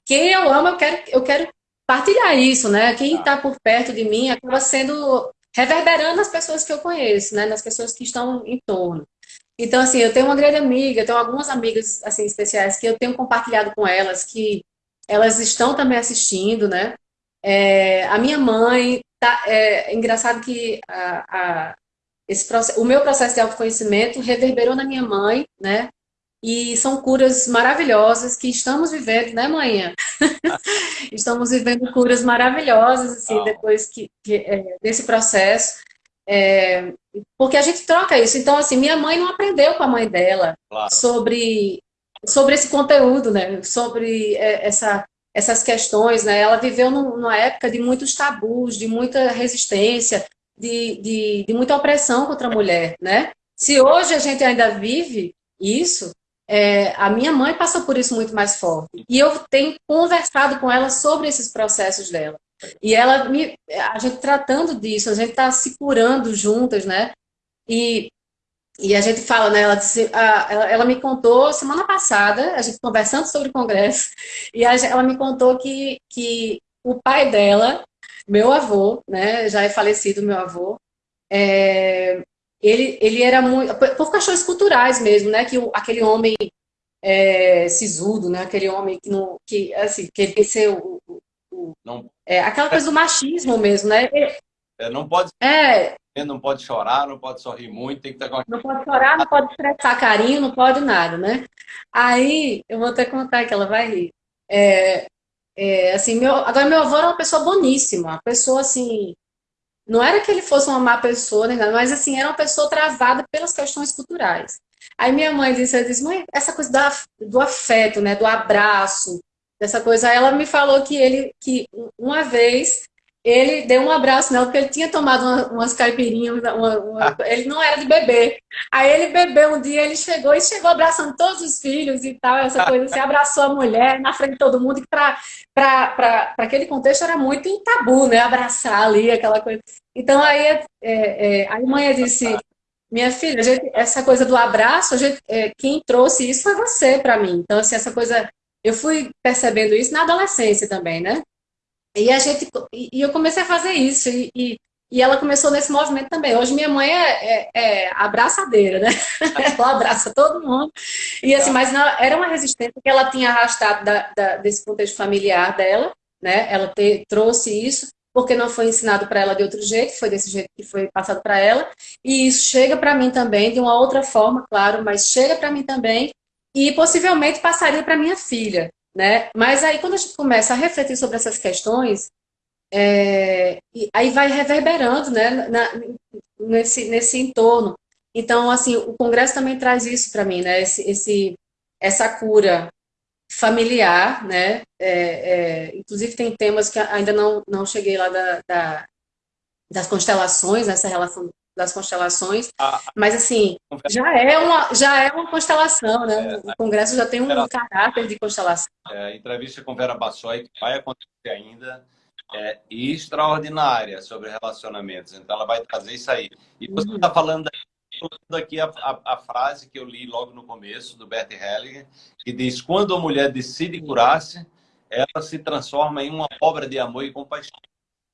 quem eu amo, eu quero, eu quero partilhar isso, né? Quem está por perto de mim acaba sendo reverberando nas pessoas que eu conheço, né? Nas pessoas que estão em torno. Então, assim, eu tenho uma grande amiga, eu tenho algumas amigas, assim, especiais que eu tenho compartilhado com elas, que elas estão também assistindo, né? É, a minha mãe, tá, é, é engraçado que a, a, esse processo, o meu processo de autoconhecimento reverberou na minha mãe, né? E são curas maravilhosas que estamos vivendo, né, manhã? estamos vivendo curas maravilhosas, assim, oh. depois que, que é, desse processo. É, porque a gente troca isso. Então, assim, minha mãe não aprendeu com a mãe dela claro. sobre, sobre esse conteúdo, né? Sobre é, essa, essas questões, né? Ela viveu numa época de muitos tabus, de muita resistência, de, de, de muita opressão contra a mulher, né? Se hoje a gente ainda vive isso, é, a minha mãe passou por isso muito mais forte. E eu tenho conversado com ela sobre esses processos dela. E ela me, a gente tratando disso, a gente está se curando juntas, né? E, e a gente fala, né? Ela, disse, a, ela, ela, me contou semana passada, a gente conversando sobre o congresso, e a, ela me contou que, que o pai dela, meu avô, né? Já é falecido meu avô, é, ele, ele era muito. Por questões culturais mesmo, né? Que o, aquele homem é, sisudo, né? Aquele homem que, não, que assim, queria ser o. o, o não, é, aquela coisa do machismo mesmo, né? É, não pode. É, não pode chorar, não pode sorrir muito, tem que estar com Não pode chorar, não pode expressar carinho, não pode nada, né? Aí, eu vou até contar que ela vai rir. É, é, assim, meu, agora meu avô era uma pessoa boníssima, uma pessoa assim, não era que ele fosse uma má pessoa, nada, mas assim, era uma pessoa travada pelas questões culturais. Aí minha mãe disse, disse mãe, essa coisa do, afeto, né, do abraço, dessa coisa, ela me falou que ele, que uma vez ele deu um abraço nela, porque ele tinha tomado uma, umas caipirinhas, uma, uma, ele não era de beber. Aí ele bebeu um dia, ele chegou e chegou abraçando todos os filhos e tal, essa coisa assim, abraçou a mulher na frente de todo mundo, que para aquele contexto era muito tabu, né? Abraçar ali, aquela coisa. Então aí é, é, a mãe disse, minha filha, gente, essa coisa do abraço, gente, é, quem trouxe isso foi você para mim. Então, assim, essa coisa, eu fui percebendo isso na adolescência também, né? E a gente e eu comecei a fazer isso e, e, e ela começou nesse movimento também. Hoje minha mãe é, é, é abraçadeira, né? ela abraça todo mundo. E assim, mas não, era uma resistência que ela tinha arrastado da, da, desse contexto familiar dela, né? Ela te, trouxe isso porque não foi ensinado para ela de outro jeito, foi desse jeito que foi passado para ela. E isso chega para mim também de uma outra forma, claro, mas chega para mim também e possivelmente passaria para minha filha, né? Mas aí, quando a gente começa a refletir sobre essas questões, é, aí vai reverberando né, na, nesse, nesse entorno. Então, assim, o Congresso também traz isso para mim, né? Esse, esse, essa cura familiar, né? É, é, inclusive tem temas que ainda não, não cheguei lá da, da das constelações, nessa relação das constelações, ah, mas assim, já é uma, já é uma constelação, né? É, o Congresso já tem um Vera, caráter de constelação. É, entrevista com Vera Bassoi, que vai acontecer ainda, é extraordinária sobre relacionamentos. Então ela vai trazer isso aí. E você está uhum. falando aqui a, a, a, frase que eu li logo no começo, do Bert Hellinger, que diz, quando a mulher decide curar-se, ela se transforma em uma obra de amor e compaixão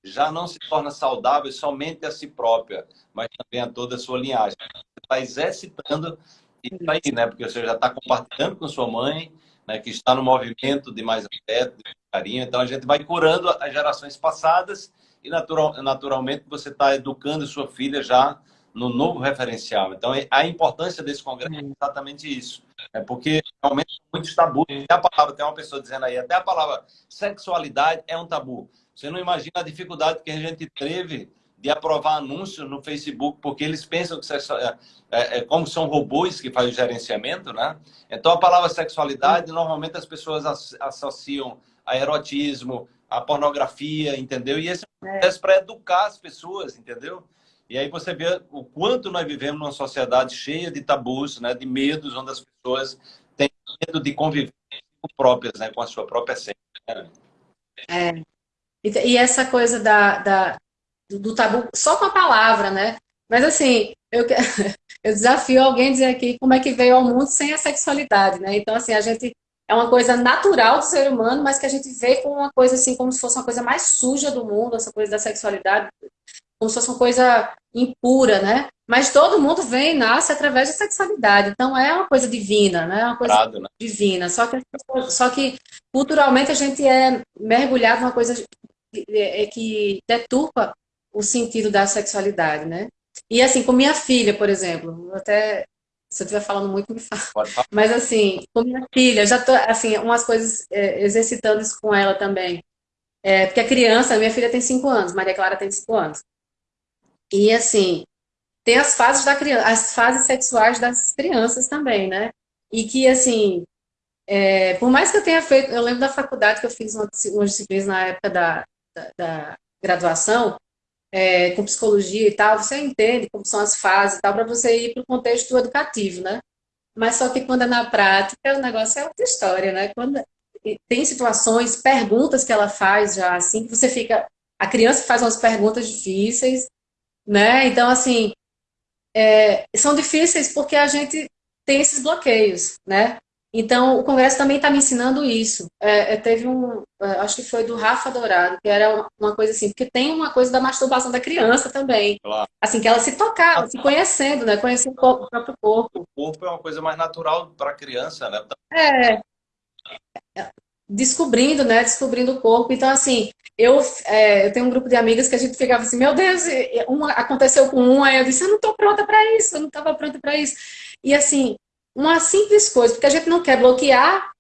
já não se torna saudável somente a si própria, mas também a toda a sua linhagem. Você está exercitando isso aí, né? Porque você já está compartilhando com sua mãe, né? que está no movimento de mais afeto, de carinho. Então, a gente vai curando as gerações passadas e, natural, naturalmente, você está educando sua filha já no novo referencial. Então, a importância desse congresso é exatamente isso. É porque realmente muitos tabus. Até a palavra, tem uma pessoa dizendo aí, até a palavra sexualidade é um tabu. Você não imagina a dificuldade que a gente teve de aprovar anúncio no Facebook, porque eles pensam que é, é, é, como são robôs que fazem o gerenciamento, né? Então, a palavra sexualidade, normalmente as pessoas associam a erotismo, a pornografia, entendeu? E esse é para educar as pessoas, entendeu? E aí você vê o quanto nós vivemos numa sociedade cheia de tabus, né? De medos, onde as pessoas têm medo de conviver com próprias, né? Com a sua própria essência. Né? É. E, essa coisa da, da, do tabu, só com a palavra, né? Mas assim, eu, eu desafio alguém dizer aqui como é que veio ao mundo sem a sexualidade, né? Então, assim, a gente é uma coisa natural do ser humano, mas que a gente vê como uma coisa assim, como se fosse uma coisa mais suja do mundo, essa coisa da sexualidade, como se fosse uma coisa impura, né? Mas todo mundo vem e nasce através da sexualidade. Então é uma coisa divina, né? É uma coisa Prado, né? divina. Só que, só que culturalmente a gente é mergulhado numa coisa é, é que deturpa o sentido da sexualidade, né? E assim, com minha filha, por exemplo, até se eu estiver falando muito, me fala. Mas assim, com minha filha, já tô, assim, umas coisas é, exercitando isso com ela também. É, porque a criança, minha filha tem 5 anos, Maria Clara tem 5 anos. E assim, tem as fases da criança, as fases sexuais das crianças também, né? E que assim, é, por mais que eu tenha feito, eu lembro da faculdade que eu fiz umas disciplinas na época da, da, graduação, é, com psicologia e tal, você entende como são as fases e tal, para você ir para o contexto educativo, né? Mas só que quando é na prática, o negócio é outra história, né? Quando tem situações, perguntas que ela faz já, assim, que você fica... A criança faz umas perguntas difíceis, né? Então, assim, é, são difíceis porque a gente tem esses bloqueios, né? Então, o Congresso também está me ensinando isso. É, é, teve um, é, acho que foi do Rafa Dourado, que era uma coisa assim, porque tem uma coisa da masturbação da criança também. Claro. Assim, que ela se tocava, se conhecendo, né? Conhecendo o próprio corpo. O corpo é uma coisa mais natural para a criança, né? É. Descobrindo, né? Descobrindo o corpo. Então, assim, eu, é, eu tenho um grupo de amigas que a gente ficava assim, meu Deus, uma, aconteceu com uma, aí eu disse, eu não estou pronta para isso, eu não estava pronta para isso. E assim, uma simples coisa, porque a gente não quer bloquear,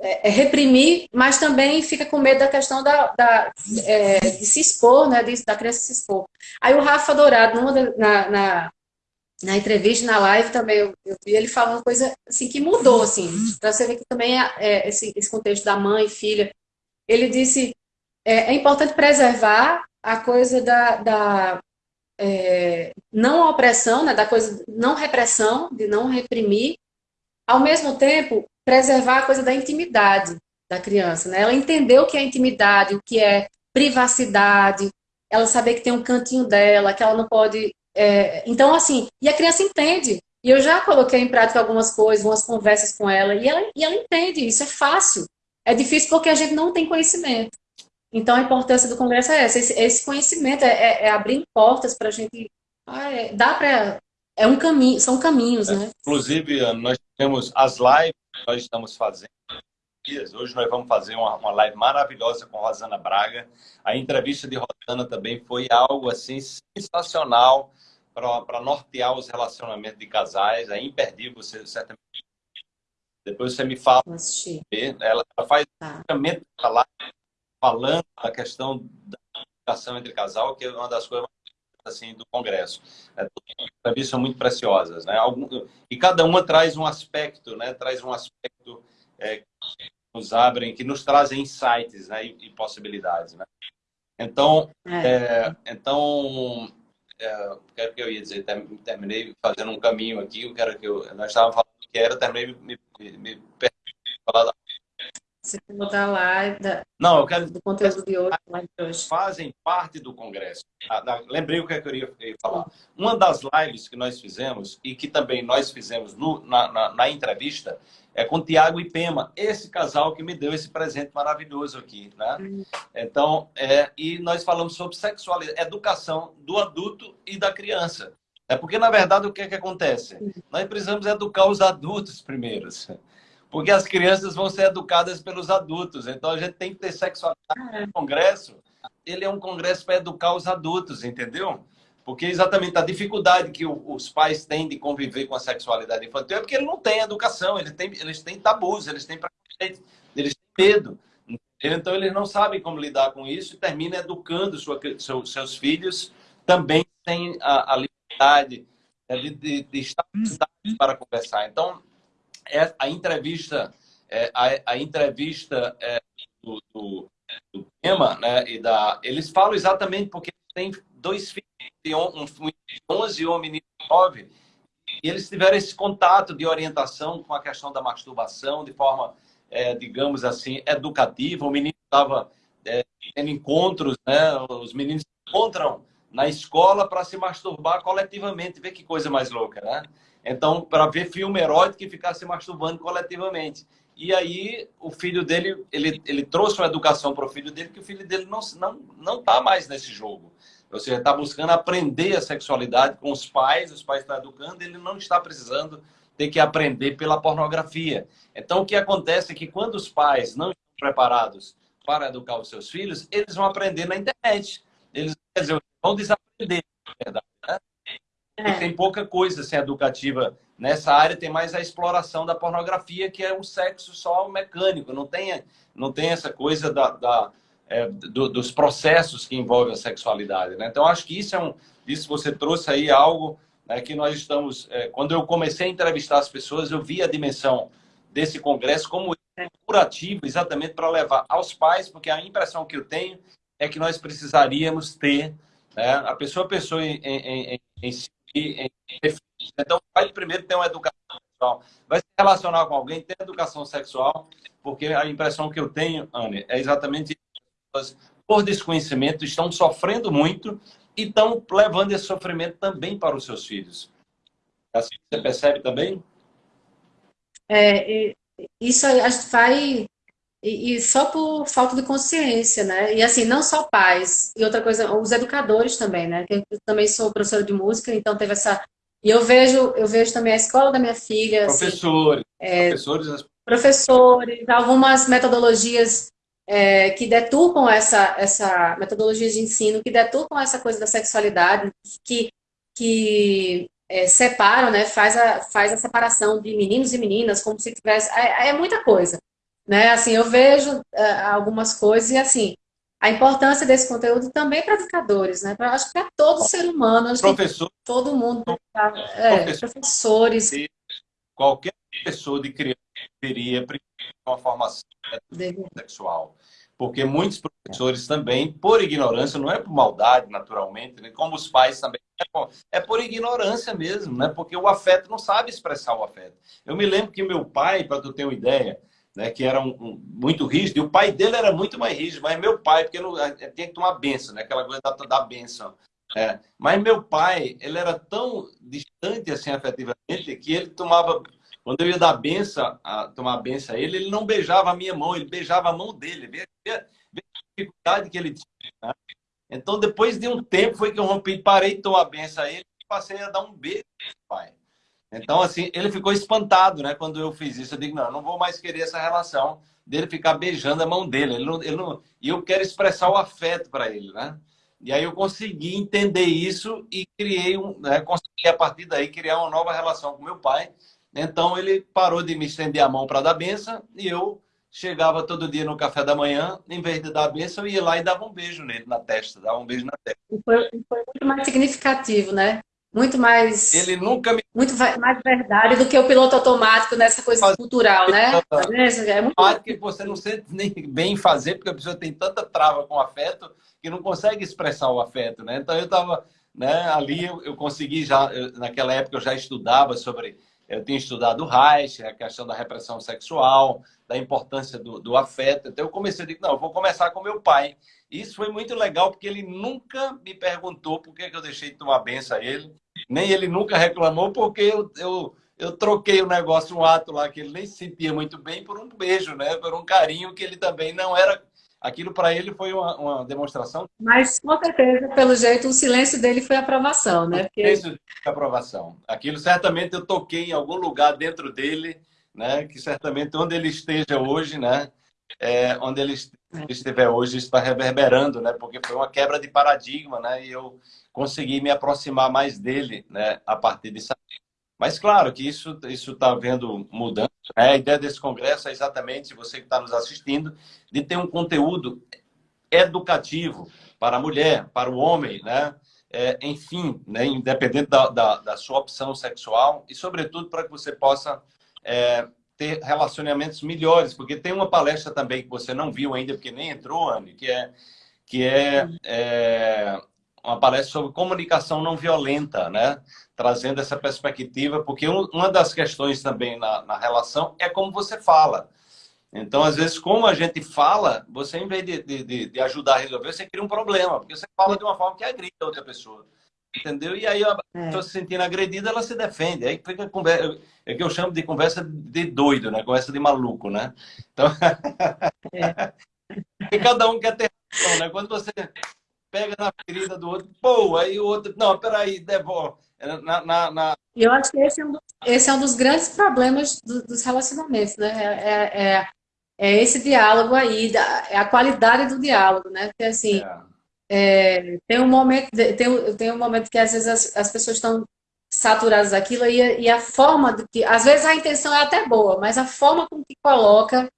é, é, reprimir, mas também fica com medo da questão da, da é, de se expor, né, de, da criança se expor. Aí o Rafa Dourado, numa, na, na, na entrevista, na live também, eu, eu vi ele falando uma coisa assim, que mudou, assim, para você ver que também é, é, esse, esse contexto da mãe e filha. Ele disse, é, é importante preservar a coisa da, da é, não opressão, né, da coisa não repressão, de não reprimir, ao mesmo tempo preservar a coisa da intimidade da criança, né? Ela entender o que é intimidade, o que é privacidade, ela saber que tem um cantinho dela, que ela não pode. É... Então, assim, e a criança entende. E eu já coloquei em prática algumas coisas, umas conversas com ela, e ela, e ela entende, isso é fácil. É difícil porque a gente não tem conhecimento. Então, a importância do Congresso é essa. Esse, esse conhecimento é, é, é, abrir portas para a gente... Ah, é, dá para... É um caminho, são caminhos, né? Inclusive, nós temos as lives que nós estamos fazendo. Hoje nós vamos fazer uma, uma live maravilhosa com Rosana Braga. A entrevista de Rosana também foi algo assim sensacional para nortear os relacionamentos de casais. É imperdível, você certamente depois você me fala. Ela, ela faz tá. live falando da questão da comunicação entre casal, que é uma das coisas assim do Congresso. É, Entrevistas são muito preciosas, né? Algum, e cada uma traz um aspecto, né? Traz um aspecto é, que nos abrem, que nos trazem insights, né? E, e possibilidades, né? Então, é. É, então, é, quero que eu ia dizer, terminei fazendo um caminho aqui, eu quero que eu, nós estávamos falando que era, terminei me, me, me falar da quer mudar lá da, Não, eu quero... do conteúdo de hoje, de hoje. Fazem parte do Congresso. Ah, lembrei o que eu queria falar. Uma das lives que nós fizemos, e que também nós fizemos no, na, na, na, entrevista, é com Tiago e Pema, esse casal que me deu esse presente maravilhoso aqui. Né? Uhum. Então, é, e nós falamos sobre sexualidade, educação do adulto e da criança. É porque, na verdade, o que, é que acontece? Nós precisamos educar os adultos primeiro porque as crianças vão ser educadas pelos adultos. Então a gente tem que ter sexualidade no congresso. Ele é um congresso para educar os adultos, entendeu? Porque exatamente a dificuldade que os pais têm de conviver com a sexualidade infantil é porque ele não tem educação, eles têm, eles têm tabus, eles têm preconceito, eles têm medo. Então eles não sabem como lidar com isso e termina educando sua, seus, seus filhos também sem a, a liberdade né, de, de, de estar para conversar. Então, é, a entrevista, é, a, a, entrevista é, do, do, do, tema, né, e da, eles falam exatamente porque tem dois filhos, um, um de 11 e um menino de 9, e eles tiveram esse contato de orientação com a questão da masturbação de forma, é, digamos assim, educativa. O menino estava é, tendo encontros, né, os meninos se encontram na escola para se masturbar coletivamente. Vê que coisa mais louca, né? Então, para ver filme erótico e ficar se masturbando coletivamente. E aí, o filho dele, ele, ele trouxe uma educação para o filho dele, que o filho dele não não não está mais nesse jogo. Ou seja, está buscando aprender a sexualidade com os pais, os pais estão educando, ele não está precisando ter que aprender pela pornografia. Então, o que acontece é que quando os pais não estão preparados para educar os seus filhos, eles vão aprender na internet. Eles, dizer, vão desaprender, na verdade. É. Tem pouca coisa assim, educativa nessa área, tem mais a exploração da pornografia, que é um sexo só mecânico, não tem, não tem essa coisa da, da é, do, dos processos que envolvem a sexualidade. Né? Então, acho que isso é um. Isso você trouxe aí algo né, que nós estamos. É, quando eu comecei a entrevistar as pessoas, eu vi a dimensão desse congresso como curativo, exatamente para levar aos pais, porque a impressão que eu tenho é que nós precisaríamos ter né, a pessoa pensou em, em, em, em, em então vai primeiro ter uma educação sexual, vai se relacionar com alguém, ter educação sexual, porque a impressão que eu tenho, Anne, é exatamente isso. por desconhecimento estão sofrendo muito e estão levando esse sofrimento também para os seus filhos. Assim você percebe também? É, isso a gente vai e, e, só por falta de consciência, né? E assim, não só pais, e outra coisa, os educadores também, né? Eu também sou professora de música, então teve essa. E eu vejo, eu vejo também a escola da minha filha. Assim, professores. Assim, é, professores. Professores, algumas metodologias é, que deturpam essa, essa metodologia de ensino, que deturpam essa coisa da sexualidade, que, que é, separam, né? Faz a, faz a separação de meninos e meninas, como se tivesse. É, é muita coisa. Né? Assim, eu vejo uh, algumas coisas e assim, a importância desse conteúdo também para educadores, né? Pra, acho que para todo ser humano, Professor, todo mundo, é, professor, professores. Qualquer pessoa de criança deveria uma formação sexual. Porque muitos professores também, por ignorância, não é por maldade, naturalmente, né? como os pais também, é por ignorância mesmo, né? porque o afeto não sabe expressar o afeto. Eu me lembro que meu pai, para tu ter uma ideia, né, que era um, um, muito rígido, e o pai dele era muito mais rígido, mas meu pai, porque não, tinha que tomar benção, né, aquela coisa da, da benção. É. Mas meu pai, ele era tão distante assim afetivamente que ele tomava, quando eu ia dar benção, a, tomar benção a ele, ele não beijava a minha mão, ele beijava a mão dele. Vê a dificuldade que ele tinha. Né? Então, depois de um tempo, foi que eu rompi, parei de tomar benção a ele e passei a dar um beijo meu pai. Então, assim, ele ficou espantado, né? Quando eu fiz isso, eu digo, não, eu não vou mais querer essa relação dele ficar beijando a mão dele. Ele não, ele não... E eu quero expressar o afeto para ele, né? E aí eu consegui entender isso e criei um, né? consegui a partir daí criar uma nova relação com meu pai. Então ele parou de me estender a mão para dar benção e eu chegava todo dia no café da manhã, em vez de dar benção, eu ia lá e dava um beijo nele na testa, dava um beijo na testa. Foi, foi muito mais significativo, né? Muito mais ele nunca me... muito mais verdade do que o piloto automático nessa coisa Faz... cultural, né? É muito que você não sente nem bem fazer porque a pessoa tem tanta trava com afeto que não consegue expressar o afeto, né? Então eu estava, né? Ali eu, eu consegui já eu, naquela época eu já estudava sobre eu tinha estudado Reich, a questão da repressão sexual, da importância do, do afeto. Então eu comecei a dizer, não, eu vou começar com meu pai. Isso foi muito legal, porque ele nunca me perguntou por que eu deixei de tomar benção a ele nem ele nunca reclamou, porque eu, eu, eu troquei o negócio, um ato lá que ele nem se sentia muito bem, por um beijo, né? Por um carinho que ele também não era. Aquilo para ele foi uma, uma, demonstração. Mas, com certeza, pelo jeito, o silêncio dele foi aprovação, né? Porque... O silêncio foi aprovação. Aquilo certamente eu toquei em algum lugar dentro dele, né? Que certamente onde ele esteja hoje, né? É, onde ele estiver hoje está reverberando, né? Porque foi uma quebra de paradigma, né? E eu conseguir me aproximar mais dele né, a partir disso. Mas claro que isso isso está vendo mudança. Né? A ideia desse congresso é exatamente, você que está nos assistindo, de ter um conteúdo educativo para a mulher, para o homem, né? É, enfim, né? independente da, da, da, sua opção sexual e, sobretudo, para que você possa é, ter relacionamentos melhores, porque tem uma palestra também que você não viu ainda, porque nem entrou, Anne, que é, que é, é uma palestra sobre comunicação não violenta, né? Trazendo essa perspectiva, porque uma das questões também na, na, relação é como você fala. Então, às vezes, como a gente fala, você, em vez de, de, de ajudar a resolver, você cria um problema, porque você fala de uma forma que agride a outra pessoa. Entendeu? E aí a é. pessoa se sentindo agredida, ela se defende. Aí fica conversa, é que eu chamo de conversa de doido, né? Conversa de maluco, né? Então, é. cada um quer ter razão, né? Quando você pega na ferida do outro, pô, aí o outro, não, peraí, devolve. Na, na, na... Eu acho que esse é um, esse é um dos grandes problemas do, dos relacionamentos, né? É, é, é, é, esse diálogo aí, é a qualidade do diálogo, né? Porque assim, é. é tem um momento, tem, tem um momento que às vezes as, as pessoas estão saturados daquilo e, e a forma do que, às vezes a intenção é até boa, mas a forma com que coloca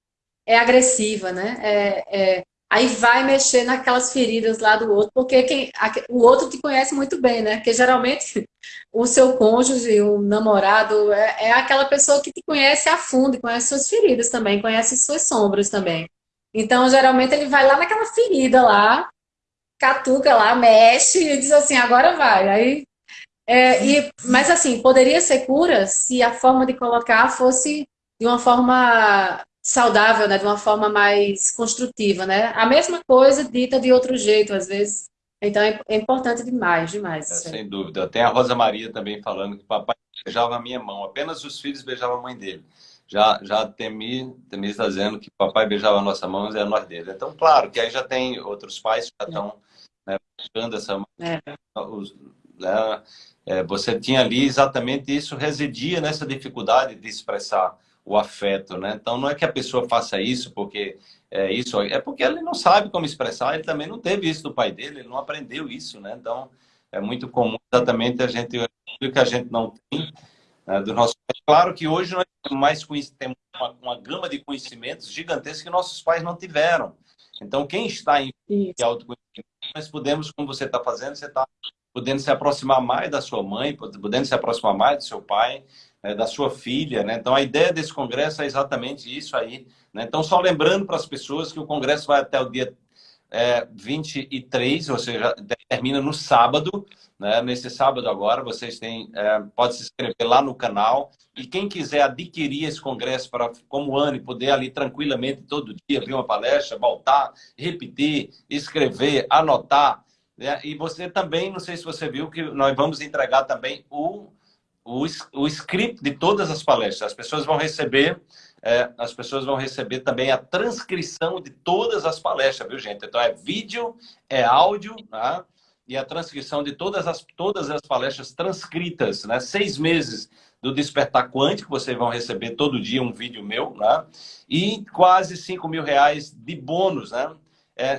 é agressiva, né? É, é, aí vai mexer naquelas feridas lá do outro, porque quem, o outro te conhece muito bem, né? Porque geralmente o seu cônjuge, o namorado, é, é aquela pessoa que te conhece a fundo, conhece suas feridas também, conhece suas sombras também. Então, geralmente, ele vai lá naquela ferida lá, catuca lá, mexe e diz assim, agora vai. Aí é, e, mas assim, poderia ser cura se a forma de colocar fosse de uma forma saudável, né? de uma forma mais construtiva. Né? A mesma coisa dita de outro jeito, às vezes. Então é, é importante demais, demais. É, sem dúvida. Tem a Rosa Maria também falando que papai beijava a minha mão, apenas os filhos beijavam a mãe dele. Já, já Temi, Temi está dizendo que papai beijava a nossa mão e a nós dele. Então, claro, que aí já tem outros pais que já estão né, buscando essa mão. É. Os, né, é, você tinha ali exatamente isso, residia nessa dificuldade de expressar o afeto, né? Então não é que a pessoa faça isso porque é isso, é porque ele não sabe como expressar, ele também não teve isso do pai dele, ele não aprendeu isso, né? Então é muito comum exatamente a gente o que a gente não tem né, do nosso Claro que hoje nós temos mais temos uma, uma gama de conhecimentos gigantescos que nossos pais não tiveram. Então quem está em autoconhecimento, nós podemos, como você está fazendo, você está podendo se aproximar mais da sua mãe, podendo se aproximar mais do seu pai, né, da sua filha. Né? Então, a ideia desse congresso é exatamente isso aí. Né? Então, só lembrando para as pessoas que o congresso vai até o dia é, 23, ou seja, termina no sábado. Né? Nesse sábado agora, vocês têm, é, pode se inscrever lá no canal. E quem quiser adquirir esse congresso para, como ano, e poder ali tranquilamente todo dia ver uma palestra, voltar, repetir, escrever, anotar, né? E você também, não sei se você viu, que nós vamos entregar também o, o, o script de todas as palestras. As pessoas vão receber é, as pessoas vão receber também a transcrição de todas as palestras, viu, gente? Então, é vídeo, é áudio, tá? e a transcrição de todas as, todas as palestras transcritas, né? Seis meses do Despertar Quântico, vocês vão receber todo dia um vídeo meu, né? E quase cinco mil reais de bônus, né? É,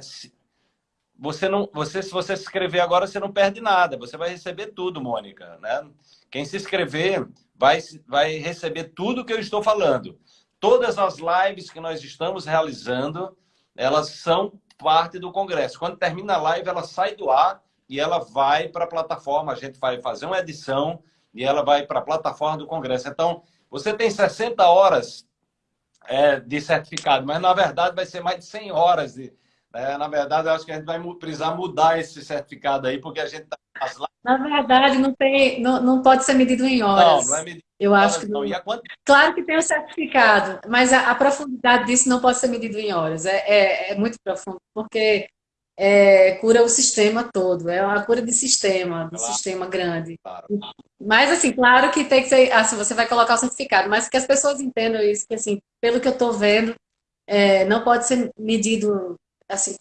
você não, você, se você se inscrever agora, você não perde nada. Você vai receber tudo, Mônica. Né? Quem se inscrever vai, vai receber tudo que eu estou falando. Todas as lives que nós estamos realizando, elas são parte do Congresso. Quando termina a live, ela sai do ar e ela vai para a plataforma. A gente vai fazer uma edição e ela vai para a plataforma do Congresso. Então, você tem 60 horas é, de certificado, mas na verdade vai ser mais de 100 horas de, é, na verdade, eu acho que a gente vai precisar mudar esse certificado aí, porque a gente está... Na verdade, não, tem, não, não pode ser medido em horas. Não, não é medido eu acho que não. Quanto... Claro que tem o certificado, mas a, a, profundidade disso não pode ser medido em horas. É, é, é muito profundo, porque é, cura o sistema todo. É uma cura de sistema, de claro. sistema grande. Claro. Mas, assim, claro que tem que ser... Assim, você vai colocar o certificado, mas que as pessoas entendam isso, que, assim, pelo que eu estou vendo, é, não pode ser medido assim,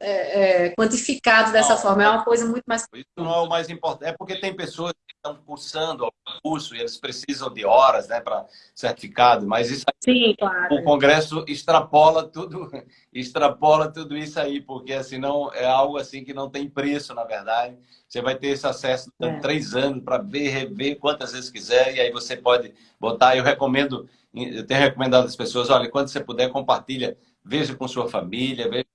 é, é, quantificado dessa não, forma. É uma coisa muito mais... Isso não é o mais importante. É porque tem pessoas que estão cursando o curso e eles precisam de horas né, para certificado, mas isso Sim, claro. o Congresso extrapola tudo, extrapola tudo isso aí, porque senão é algo assim que não tem preço, na verdade. Você vai ter esse acesso durante é. três anos para ver, rever quantas vezes quiser, e aí você pode botar. Eu recomendo, eu tenho recomendado às pessoas, olha, quando você puder, compartilha, veja com sua família, veja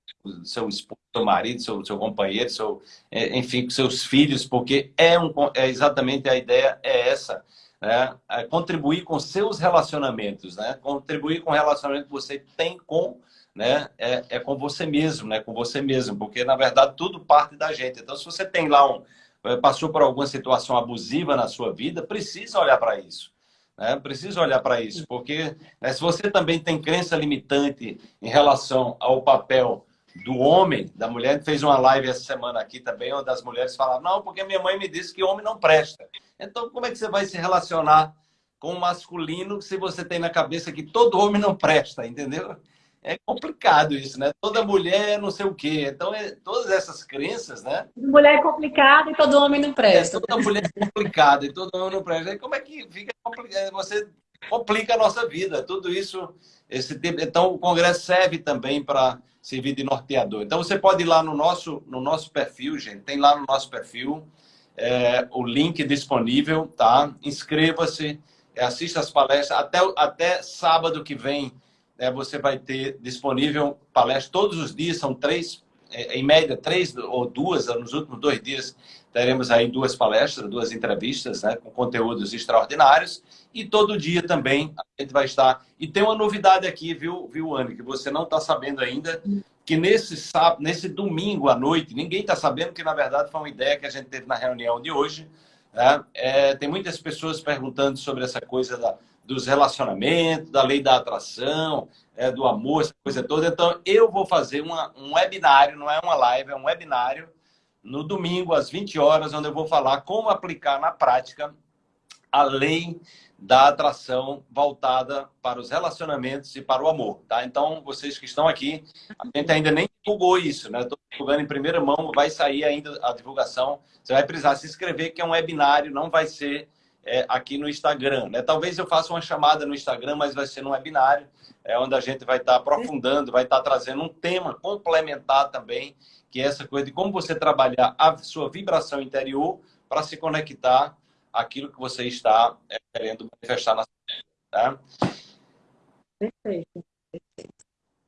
seu esposo, seu marido, seu, seu companheiro, seu, é, enfim, seus filhos, porque é, um, é exatamente a ideia é essa, né? É contribuir com seus relacionamentos, né? Contribuir com o relacionamento que você tem com, né? É, é com você mesmo, né? Com você mesmo, porque na verdade tudo parte da gente. Então, se você tem lá um é, passou por alguma situação abusiva na sua vida, precisa olhar para isso. Né? Precisa olhar para isso, porque né, se você também tem crença limitante em relação ao papel do homem, da mulher. Fez uma live essa semana aqui também, onde as mulheres falaram, não, porque minha mãe me disse que homem não presta. Então, como é que você vai se relacionar com o masculino se você tem na cabeça que todo homem não presta, entendeu? É complicado isso, né? Toda mulher é não sei o quê. Então, é, todas essas crenças, né? Mulher é complicada e todo homem não presta. É, toda mulher é complicada e todo homem não presta. E como é que fica complicado? Você complica a nossa vida. Tudo isso, esse tempo. Então, o Congresso serve também para servir de norteador. Então, você pode ir lá no nosso, no nosso perfil, gente, tem lá no nosso perfil é, o link disponível, tá? Inscreva-se, assista as palestras. Até, até sábado que vem é, você vai ter disponível palestra todos os dias, são três, é, em média, três ou duas, nos últimos dois dias teremos aí duas palestras, duas entrevistas, né, com conteúdos extraordinários. E todo dia também a gente vai estar. E tem uma novidade aqui, viu, viu Anne, que você não está sabendo ainda, que nesse sábado, nesse domingo à noite, ninguém está sabendo que na verdade foi uma ideia que a gente teve na reunião de hoje. Né? É, tem muitas pessoas perguntando sobre essa coisa da, dos relacionamentos, da lei da atração, é, do amor, essa coisa toda. Então, eu vou fazer uma, um webinário, não é uma live, é um webinário, no domingo, às 20 horas, onde eu vou falar como aplicar na prática a lei da atração voltada para os relacionamentos e para o amor, tá? Então, vocês que estão aqui, a gente ainda nem divulgou isso, né? Estou divulgando em primeira mão, vai sair ainda a divulgação. Você vai precisar se inscrever, que é um webinário, não vai ser é, aqui no Instagram, né? Talvez eu faça uma chamada no Instagram, mas vai ser no webinário, é onde a gente vai estar aprofundando, vai estar trazendo um tema complementar também, que é essa coisa de como você trabalhar a sua vibração interior para se conectar aquilo que você está é, querendo manifestar na sua vida. Tá? Perfeito.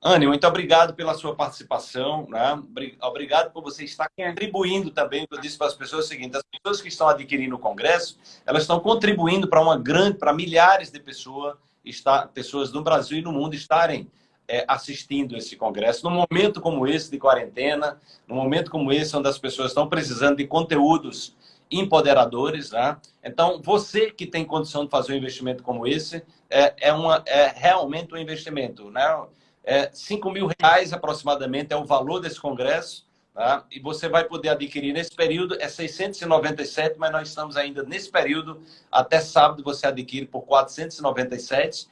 Anne, muito obrigado pela sua participação. Né? Obrigado por você estar contribuindo também. Eu disse para as pessoas o seguinte: as pessoas que estão adquirindo o Congresso, elas estão contribuindo para uma grande, para milhares de pessoas, está, pessoas no Brasil e no mundo estarem é, assistindo esse Congresso. Num momento como esse de quarentena, num momento como esse, onde as pessoas estão precisando de conteúdos empoderadores. Né? Então, você que tem condição de fazer um investimento como esse, é, é, uma, é realmente um investimento. Né? É, 5 mil reais aproximadamente é o valor desse congresso. Tá? E você vai poder adquirir nesse período, é 697, mas nós estamos ainda nesse período, até sábado você adquire por 497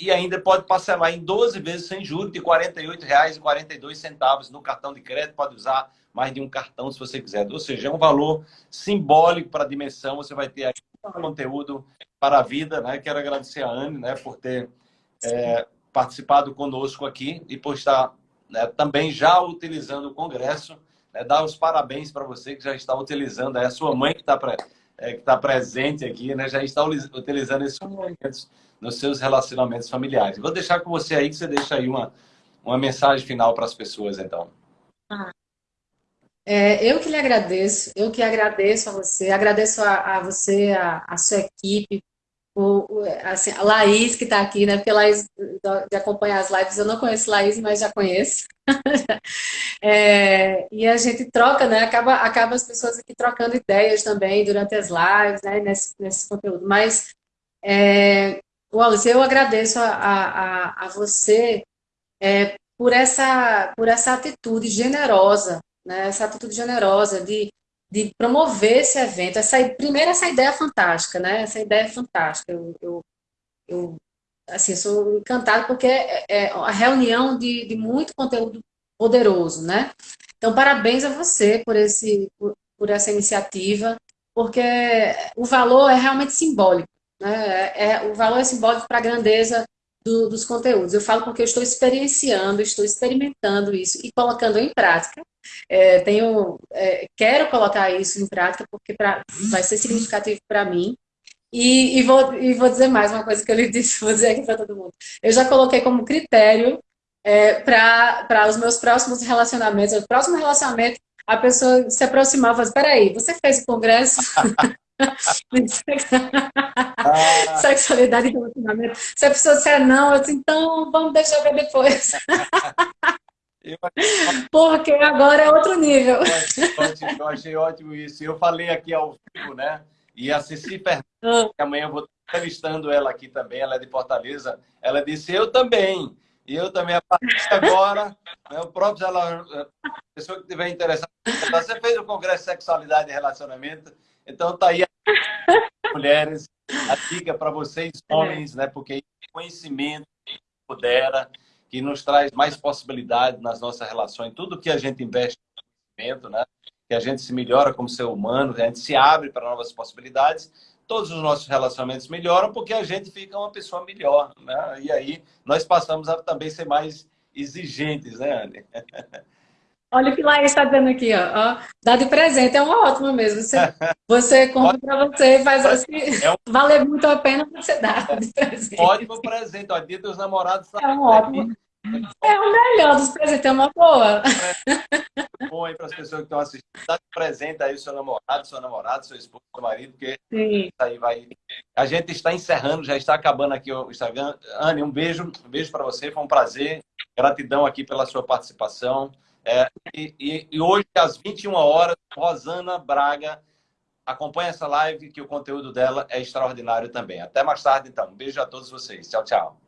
e ainda pode parcelar em 12 vezes sem juros de R$ 48,42 no cartão de crédito, pode usar mais de um cartão se você quiser. Ou seja, é um valor simbólico para a dimensão. Você vai ter aí conteúdo para a vida. Né? Quero agradecer a Anne né, por ter é, participado conosco aqui e por estar né, também já utilizando o Congresso. Né, dar os parabéns para você que já está utilizando. É a sua mãe que está é, que tá presente aqui, né, já está utilizando esses momentos nos seus relacionamentos familiares. Vou deixar com você aí, que você deixa aí uma, uma mensagem final para as pessoas, então. É, eu que lhe agradeço, eu que agradeço a você, agradeço a, a você, a, a, sua equipe, o, assim, a Laís que está aqui, né? Porque Laís, de acompanhar as lives, eu não conheço Laís, mas já conheço. é, e a gente troca, né? Acaba, acaba as pessoas aqui trocando ideias também durante as lives, né? Nesse, nesse conteúdo. Mas, é, Wallace, eu agradeço a, a, a você é, por, essa, por essa atitude generosa né? essa atitude generosa de, de promover esse evento. Essa, primeiro, essa ideia fantástica, né? Essa ideia é fantástica. Eu, eu, eu assim, sou encantada porque é, é a reunião de, de muito conteúdo poderoso, né? Então, parabéns a você por, esse, por, por essa iniciativa, porque o valor é realmente simbólico. Né? É, é o valor é simbólico para a grandeza do, dos conteúdos. Eu falo porque eu estou experienciando, estou experimentando isso e colocando em prática. É, tenho, é, quero colocar isso em prática porque pra, vai ser significativo para mim. E, e, vou, e vou dizer mais uma coisa que eu lhe disse, vou dizer aqui para todo mundo. Eu já coloquei como critério é, para os meus próximos relacionamentos. O próximo relacionamento, a pessoa se aproximar e Espera aí, você fez o congresso? ah. Sexualidade e relacionamento. Se a pessoa disser não, eu disse, então vamos deixar ver depois. Porque agora é outro nível. Eu achei ótimo isso. Eu falei aqui ao vivo, né? E a Ceci Fernandes, ah. que amanhã eu vou entrevistando ela aqui também, ela é de Fortaleza, ela disse, eu também. E eu também, a partir de agora, né, o próprio, ela, a pessoa que estiver interessada, você fez o Congresso de Sexualidade e Relacionamento, então tá aí, mulheres, a dica para vocês, homens, né? Porque conhecimento pudera, que nos traz mais possibilidade nas nossas relações. Tudo que a gente investe no conhecimento, né? Que a gente se melhora como ser humano, a gente se abre para novas possibilidades. Todos os nossos relacionamentos melhoram porque a gente fica uma pessoa melhor, né? E aí nós passamos a também ser mais exigentes, né, Anne? Olha o que Laís está dando aqui, ó. ó. Dá de presente, é uma ótima mesmo. Você, você compra para você, faz assim. É um... Vale muito a pena você dar de presente. Ótimo presente, ó. Dia dos namorados. É um ótimo. É o melhor dos presentes, é uma boa. É bom aí para as pessoas que estão assistindo. Dá de presente aí o seu namorado, seu namorado, seu esposo, seu marido, porque Sim. aí vai. A gente está encerrando, já está acabando aqui o Instagram. Anne, um beijo, um beijo para você, foi um prazer. Gratidão aqui pela sua participação. É, e, e, hoje, às 21 horas, Rosana Braga acompanha essa live, que o conteúdo dela é extraordinário também. Até mais tarde, então. Um beijo a todos vocês. Tchau, tchau.